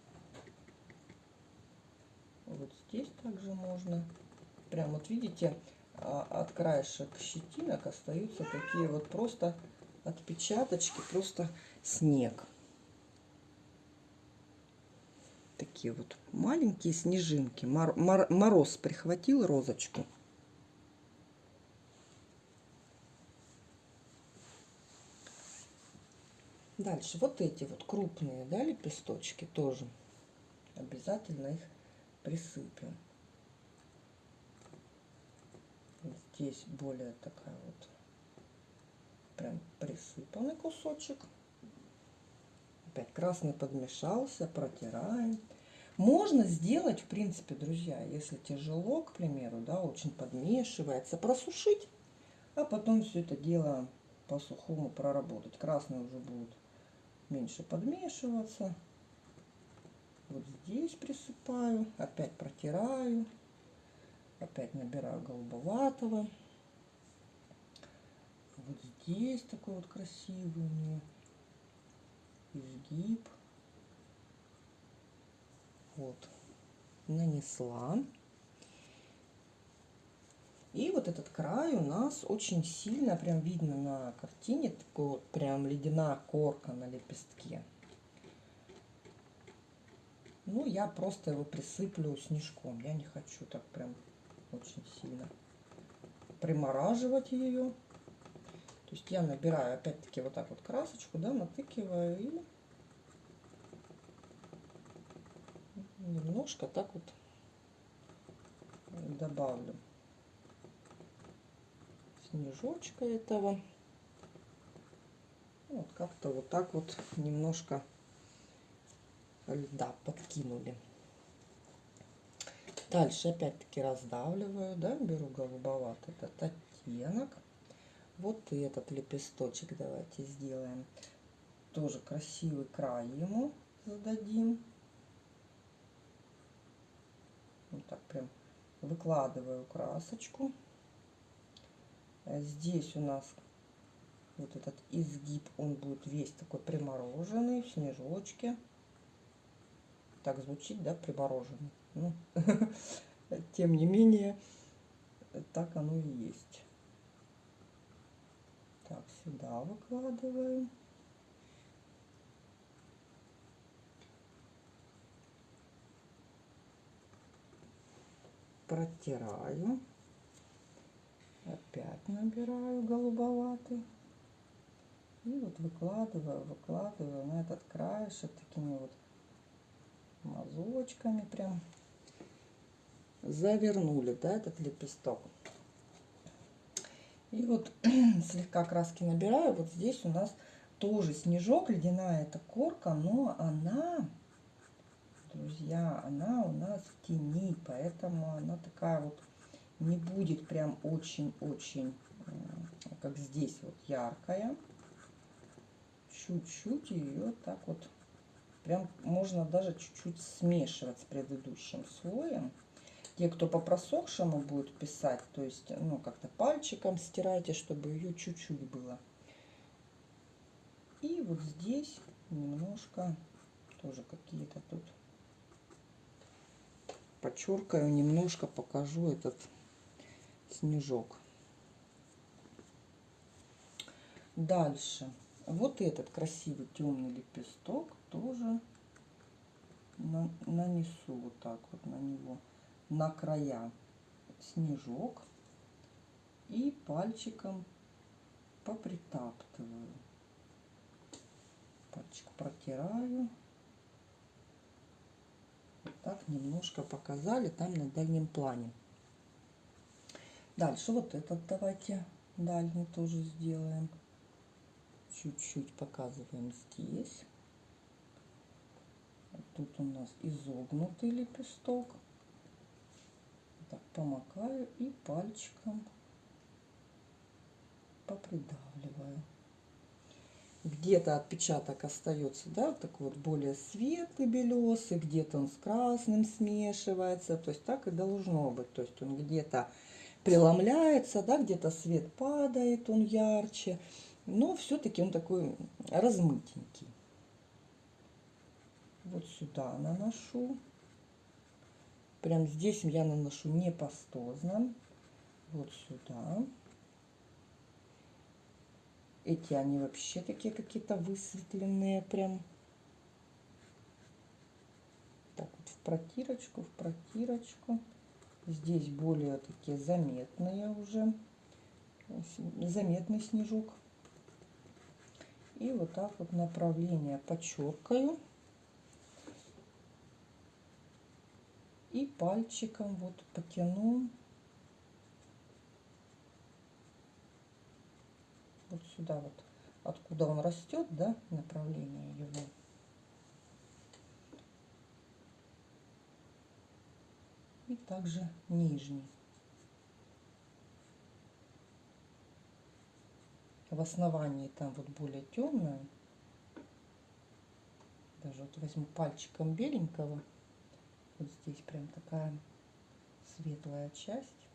Здесь также можно. Прям вот видите, а, от краешек щетинок остаются такие вот просто отпечаточки, просто снег такие вот маленькие снежинки. Мор мор мороз прихватил розочку. Дальше вот эти вот крупные, да, лепесточки тоже. Обязательно их присыпем. Здесь более такая вот прям присыпанный кусочек. Опять красный подмешался, протираем. Можно сделать, в принципе, друзья, если тяжело, к примеру, да, очень подмешивается, просушить, а потом все это дело по сухому проработать. Красный уже будет меньше подмешиваться. Вот здесь присыпаю, опять протираю, опять набираю голубоватого. Вот здесь такой вот красивый у нее изгиб. Вот, нанесла. И вот этот край у нас очень сильно, прям видно на картине, такой вот прям ледяная корка на лепестке. Ну, я просто его присыплю снежком. Я не хочу так прям очень сильно примораживать ее. То есть я набираю опять-таки вот так вот красочку, да, натыкиваю и немножко так вот добавлю снежочка этого. Вот как-то вот так вот немножко льда подкинули. Дальше опять-таки раздавливаю, да, беру голубоватый этот оттенок. Вот и этот лепесточек давайте сделаем. Тоже красивый край ему зададим. Вот так прям выкладываю красочку. А здесь у нас вот этот изгиб, он будет весь такой примороженный, в снежочке. Так звучит, да, примороженный. Ну, тем не менее, так оно и есть. Так, сюда выкладываем. Протираю. Опять набираю голубоватый. И вот выкладываю, выкладываю на этот краешек такими вот мазочками прям завернули, да, этот лепесток. И вот слегка краски набираю. Вот здесь у нас тоже снежок, ледяная эта корка, но она, друзья, она у нас в тени, поэтому она такая вот не будет прям очень-очень, как здесь вот яркая. Чуть-чуть ее так вот, прям можно даже чуть-чуть смешивать с предыдущим слоем. Те, кто по просохшему будет писать, то есть, ну, как-то пальчиком стирайте, чтобы ее чуть-чуть было. И вот здесь немножко тоже какие-то тут подчеркаю, немножко покажу этот снежок. Дальше. Вот этот красивый темный лепесток тоже на- нанесу вот так вот на него, на края снежок и пальчиком попритаптываю. Пальчик протираю. Вот так немножко показали там на дальнем плане. Дальше вот этот давайте дальний тоже сделаем. Чуть-чуть показываем здесь. Тут у нас изогнутый лепесток. Так, помакаю и пальчиком попридавливаю. Где-то отпечаток остается, да, такой вот более светлый белесый, где-то он с красным смешивается. То есть так и должно быть. То есть он где-то преломляется, да, где-то свет падает, он ярче, но все-таки он такой размытенький. Вот сюда наношу. Прям здесь я наношу не пастозно. Вот сюда. Эти они вообще такие какие-то высветленные прям. Так вот в протирочку, в протирочку. Здесь более такие заметные уже. Заметный снежок. И вот так вот направление подчеркаю. И пальчиком вот потяну вот сюда вот, откуда он растет, да, направление его. И также нижний. В основании там вот более темное. Даже вот возьму пальчиком беленького. Вот здесь прям такая светлая часть.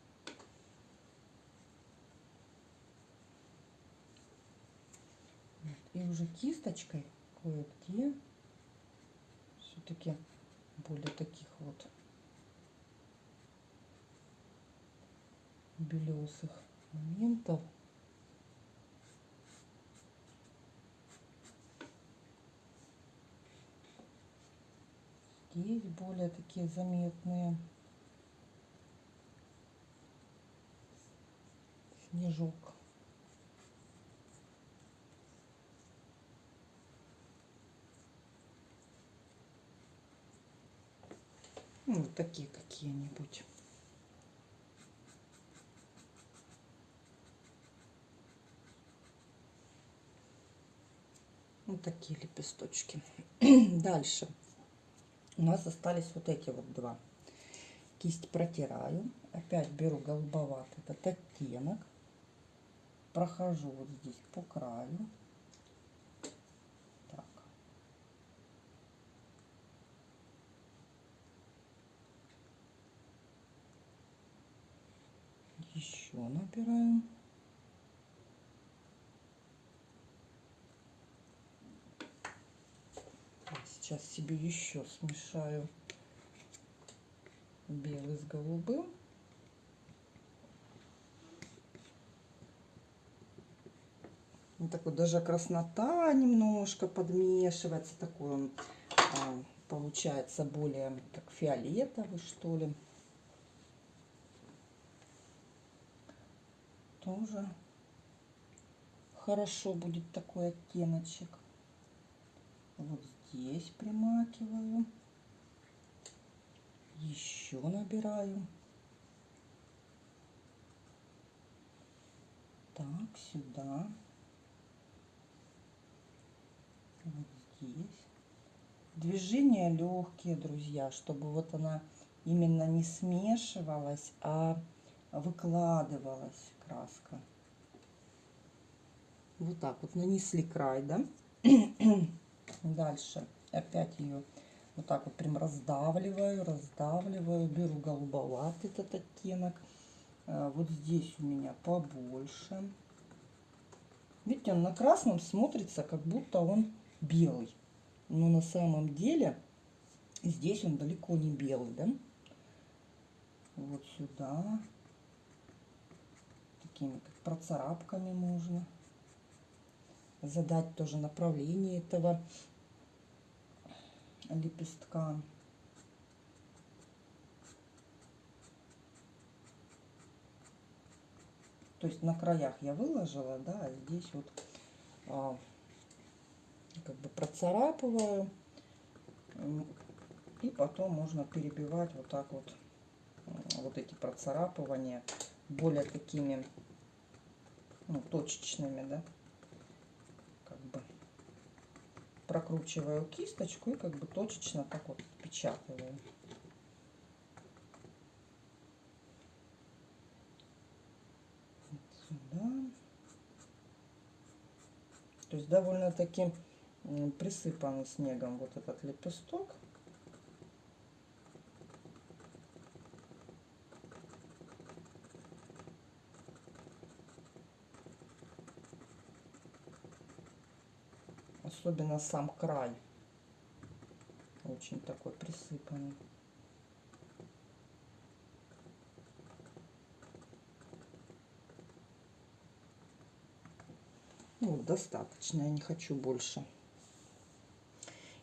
Вот. И уже кисточкой кое-где все-таки более таких вот белесых моментов. Здесь более такие заметные. Снежок. Ну, вот такие какие-нибудь. Вот такие лепесточки. Дальше. У нас остались вот эти вот два. Кисть протираю. Опять беру голубоватый этот оттенок. Прохожу вот здесь по краю. Так. Еще набираем. Сейчас себе еще смешаю белый с голубым. Вот такой даже краснота немножко подмешивается. Такой он а, получается более как фиолетовый, что ли. Тоже хорошо будет такой оттеночек. Вот здесь примакиваю. Еще набираю. Так, сюда. Вот здесь. Движения легкие, друзья, чтобы вот она именно не смешивалась, а выкладывалась краска. Вот так вот нанесли край, да? Дальше опять ее вот так вот прям раздавливаю, раздавливаю. Беру голубоватый этот оттенок. А, вот здесь у меня побольше. Видите, он на красном смотрится, как будто он белый. Но на самом деле здесь он далеко не белый, да? Вот сюда. Такими как процарапками можно задать тоже направление этого лепестка. То есть на краях я выложила, да, а здесь вот а, как бы процарапываю. И потом можно перебивать вот так вот вот эти процарапывания более такими ну, точечными, да. Прокручиваю кисточку и как бы точечно так вот печатаю. Сюда. То есть довольно-таки присыпанный снегом вот этот лепесток. Особенно сам край. Очень такой присыпанный. Ну, достаточно, я не хочу больше.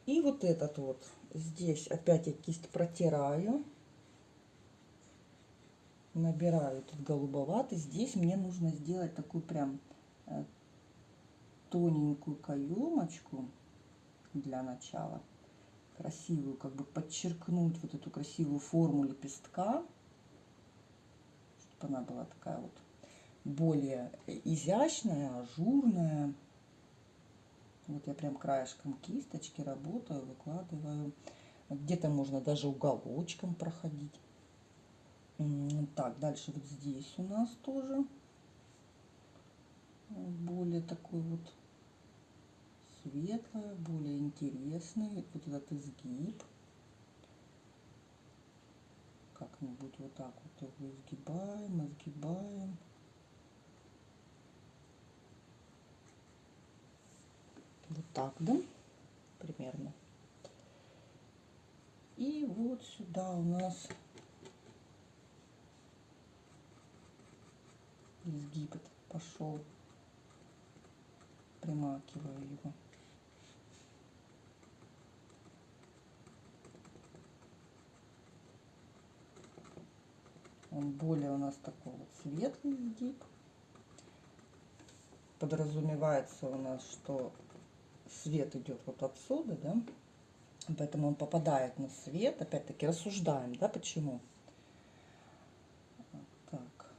И вот этот вот, здесь опять я кисть протираю. Набираю этот голубоватый. Здесь мне нужно сделать такую прям э, тоненькую каемочку для начала. Красивую, как бы подчеркнуть вот эту красивую форму лепестка. Чтобы она была такая вот более изящная, ажурная. Вот я прям краешком кисточки работаю, выкладываю. Где-то можно даже уголочком проходить. Так, дальше вот здесь у нас тоже более такой вот светлое, более интересный. Вот этот изгиб. Как-нибудь вот так вот его изгибаем, изгибаем. Вот так, да? Примерно. И вот сюда у нас изгиб пошел. Примакиваю его. Он более у нас такой вот светлый изгиб. Подразумевается у нас, что свет идет вот отсюда, да, поэтому он попадает на свет. Опять-таки рассуждаем, да, почему. Так.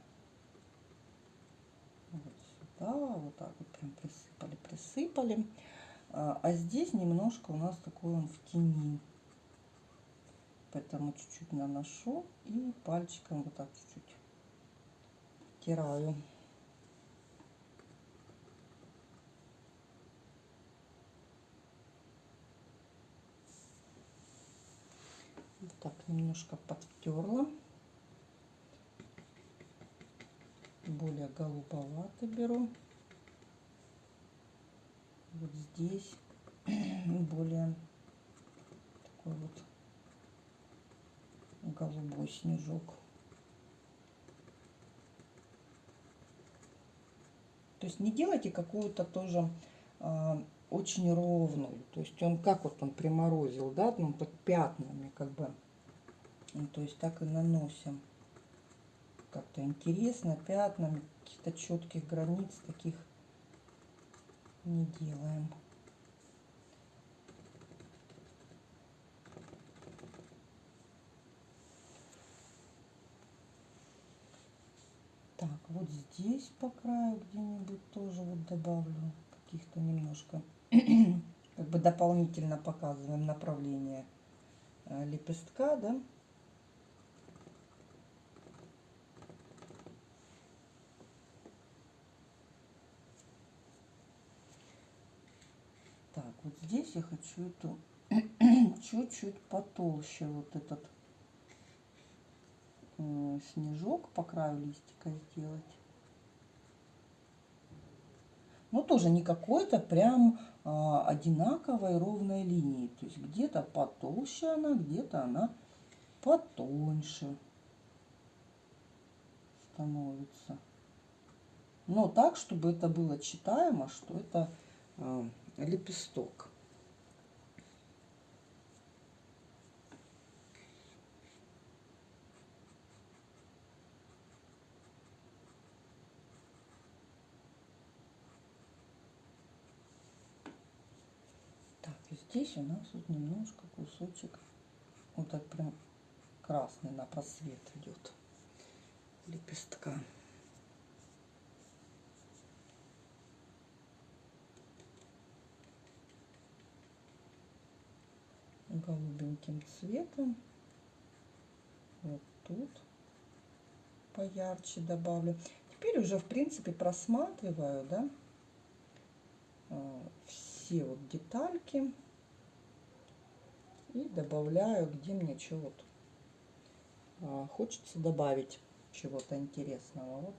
Вот сюда, вот так вот прям присыпали, присыпали. А, а здесь немножко у нас такой он в тени. Поэтому чуть-чуть наношу и пальчиком вот так чуть-чуть тираю. так немножко подтерла более голубовато беру вот здесь более такой вот голубой снежок то есть не делайте какую-то тоже э, очень ровную то есть он как вот он приморозил да ну под пятнами как бы ну, то есть так и наносим. Как-то интересно, пятнами, каких-то четких границ таких не делаем. Так, вот здесь по краю где-нибудь тоже вот добавлю каких-то немножко, как бы дополнительно показываем направление э, лепестка, да. вот здесь я хочу эту чуть-чуть потолще вот этот снежок по краю листика сделать. Но тоже не какой-то прям э, одинаковой ровной линии. То есть где-то потолще она, где-то она потоньше становится. Но так, чтобы это было читаемо, что это э, лепесток. Здесь у нас вот немножко кусочек вот так прям красный на просвет идет лепестка. голубеньким цветом. Вот тут поярче добавлю. Теперь уже, в принципе, просматриваю, да, э, все вот детальки и добавляю, где мне вот а, хочется добавить чего-то интересного. Вот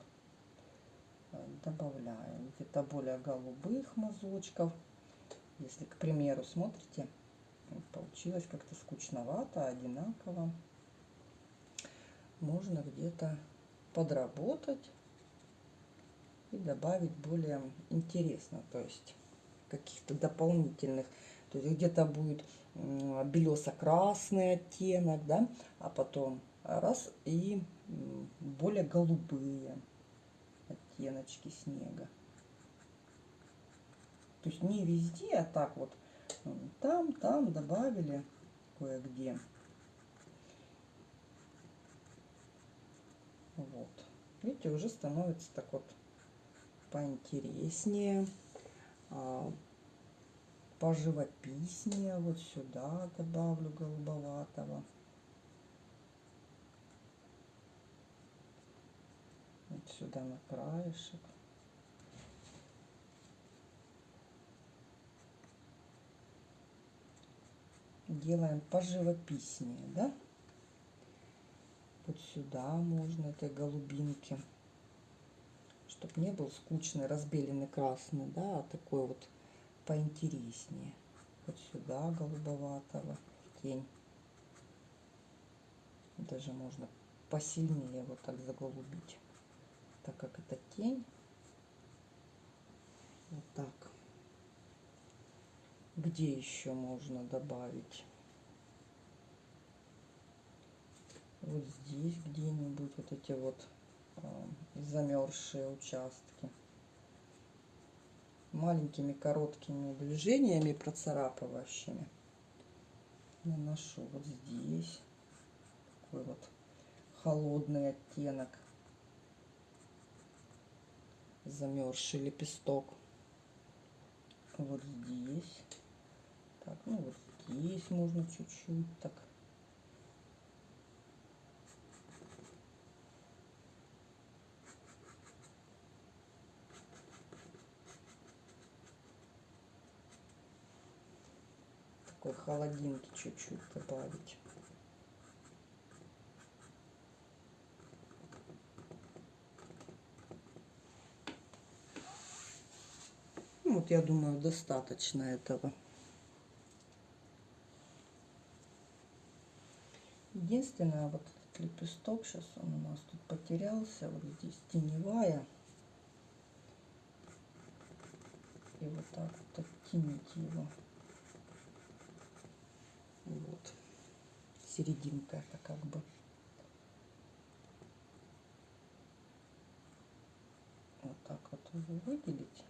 э, добавляю где-то более голубых мазочков. Если, к примеру, смотрите, получилось как-то скучновато, одинаково. Можно где-то подработать и добавить более интересно, то есть каких-то дополнительных. То есть где-то будет белесо-красный оттенок, да, а потом раз и более голубые оттеночки снега. То есть не везде, а так вот там, там добавили кое-где. Вот. Видите, уже становится так вот поинтереснее, а, поживописнее. Вот сюда добавлю голубоватого. Вот сюда на краешек. делаем поживописнее, да? Вот сюда можно этой голубинки, чтобы не был скучный, разбеленный красный, да, а такой вот поинтереснее. Вот сюда голубоватого тень. Даже можно посильнее вот так заголубить, так как это тень. Вот так. Где еще можно добавить? Вот здесь где-нибудь вот эти вот э, замерзшие участки. Маленькими короткими движениями процарапывающими. Наношу вот здесь такой вот холодный оттенок. Замерзший лепесток. Вот здесь. Так, ну вот здесь можно чуть-чуть так. Такой холодинки чуть-чуть добавить. Ну, вот я думаю, достаточно этого. Единственное, вот этот лепесток, сейчас он у нас тут потерялся, вот здесь теневая. И вот так вот оттенить его. Вот. Серединка это как бы. Вот так вот выделить.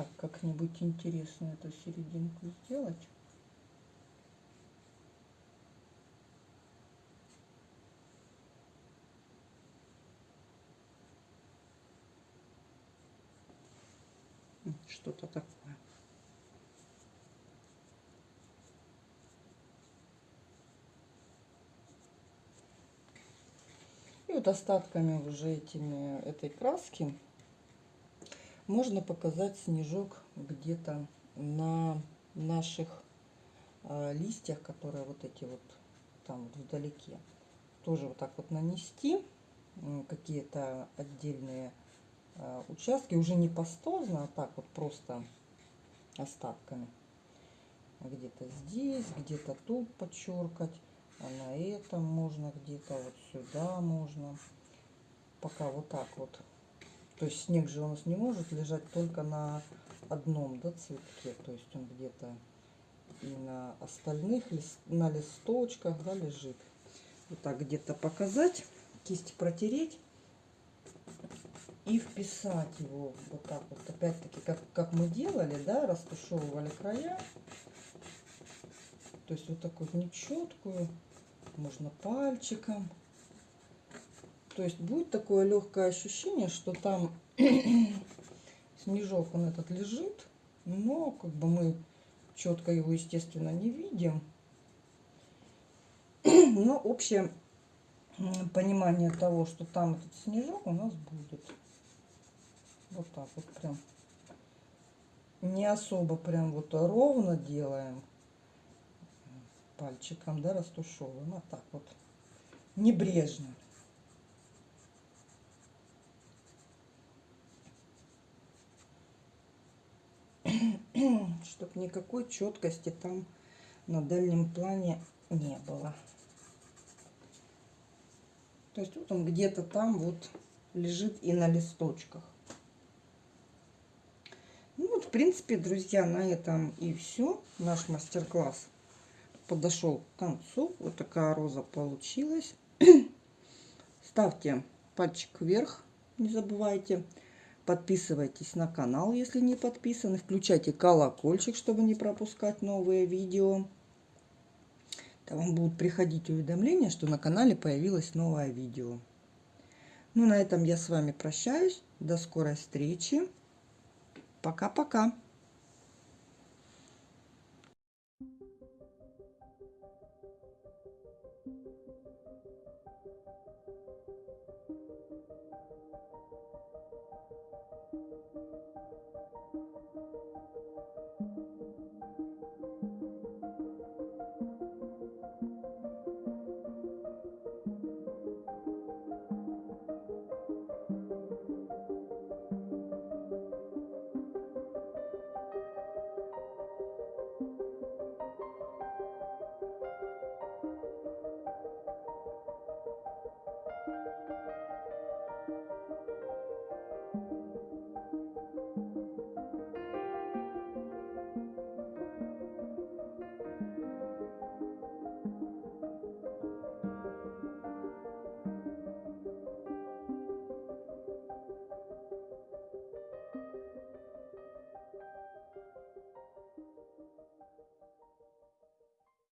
так как-нибудь интересно эту серединку сделать. Что-то такое. И вот остатками уже этими этой краски можно показать снежок где-то на наших э, листьях, которые вот эти вот там вот вдалеке. Тоже вот так вот нанести какие-то отдельные э, участки, уже не пастозно, а так вот просто остатками. Где-то здесь, где-то тут подчеркать, а на этом можно где-то вот сюда можно. Пока вот так вот то есть снег же у нас не может лежать только на одном да, цветке. То есть он где-то и на остальных, лист, на листочках, да, лежит. Вот так где-то показать, кисть протереть и вписать его вот так вот. Опять-таки, как, как мы делали, да, растушевывали края. То есть вот такую нечеткую, можно пальчиком. То есть будет такое легкое ощущение, что там снежок он этот лежит, но как бы мы четко его, естественно, не видим. Но общее понимание того, что там этот снежок у нас будет. Вот так вот прям. Не особо прям вот ровно делаем пальчиком, да, растушевываем. А так вот небрежно. чтобы никакой четкости там на дальнем плане не было. То есть вот он где-то там вот лежит и на листочках. Вот, в принципе, друзья, на этом и все. Наш мастер-класс подошел к концу. Вот такая роза получилась. Ставьте пальчик вверх, не забывайте. Подписывайтесь на канал, если не подписаны. Включайте колокольчик, чтобы не пропускать новые видео. То вам будут приходить уведомления, что на канале появилось новое видео. Ну, на этом я с вами прощаюсь. До скорой встречи. Пока-пока.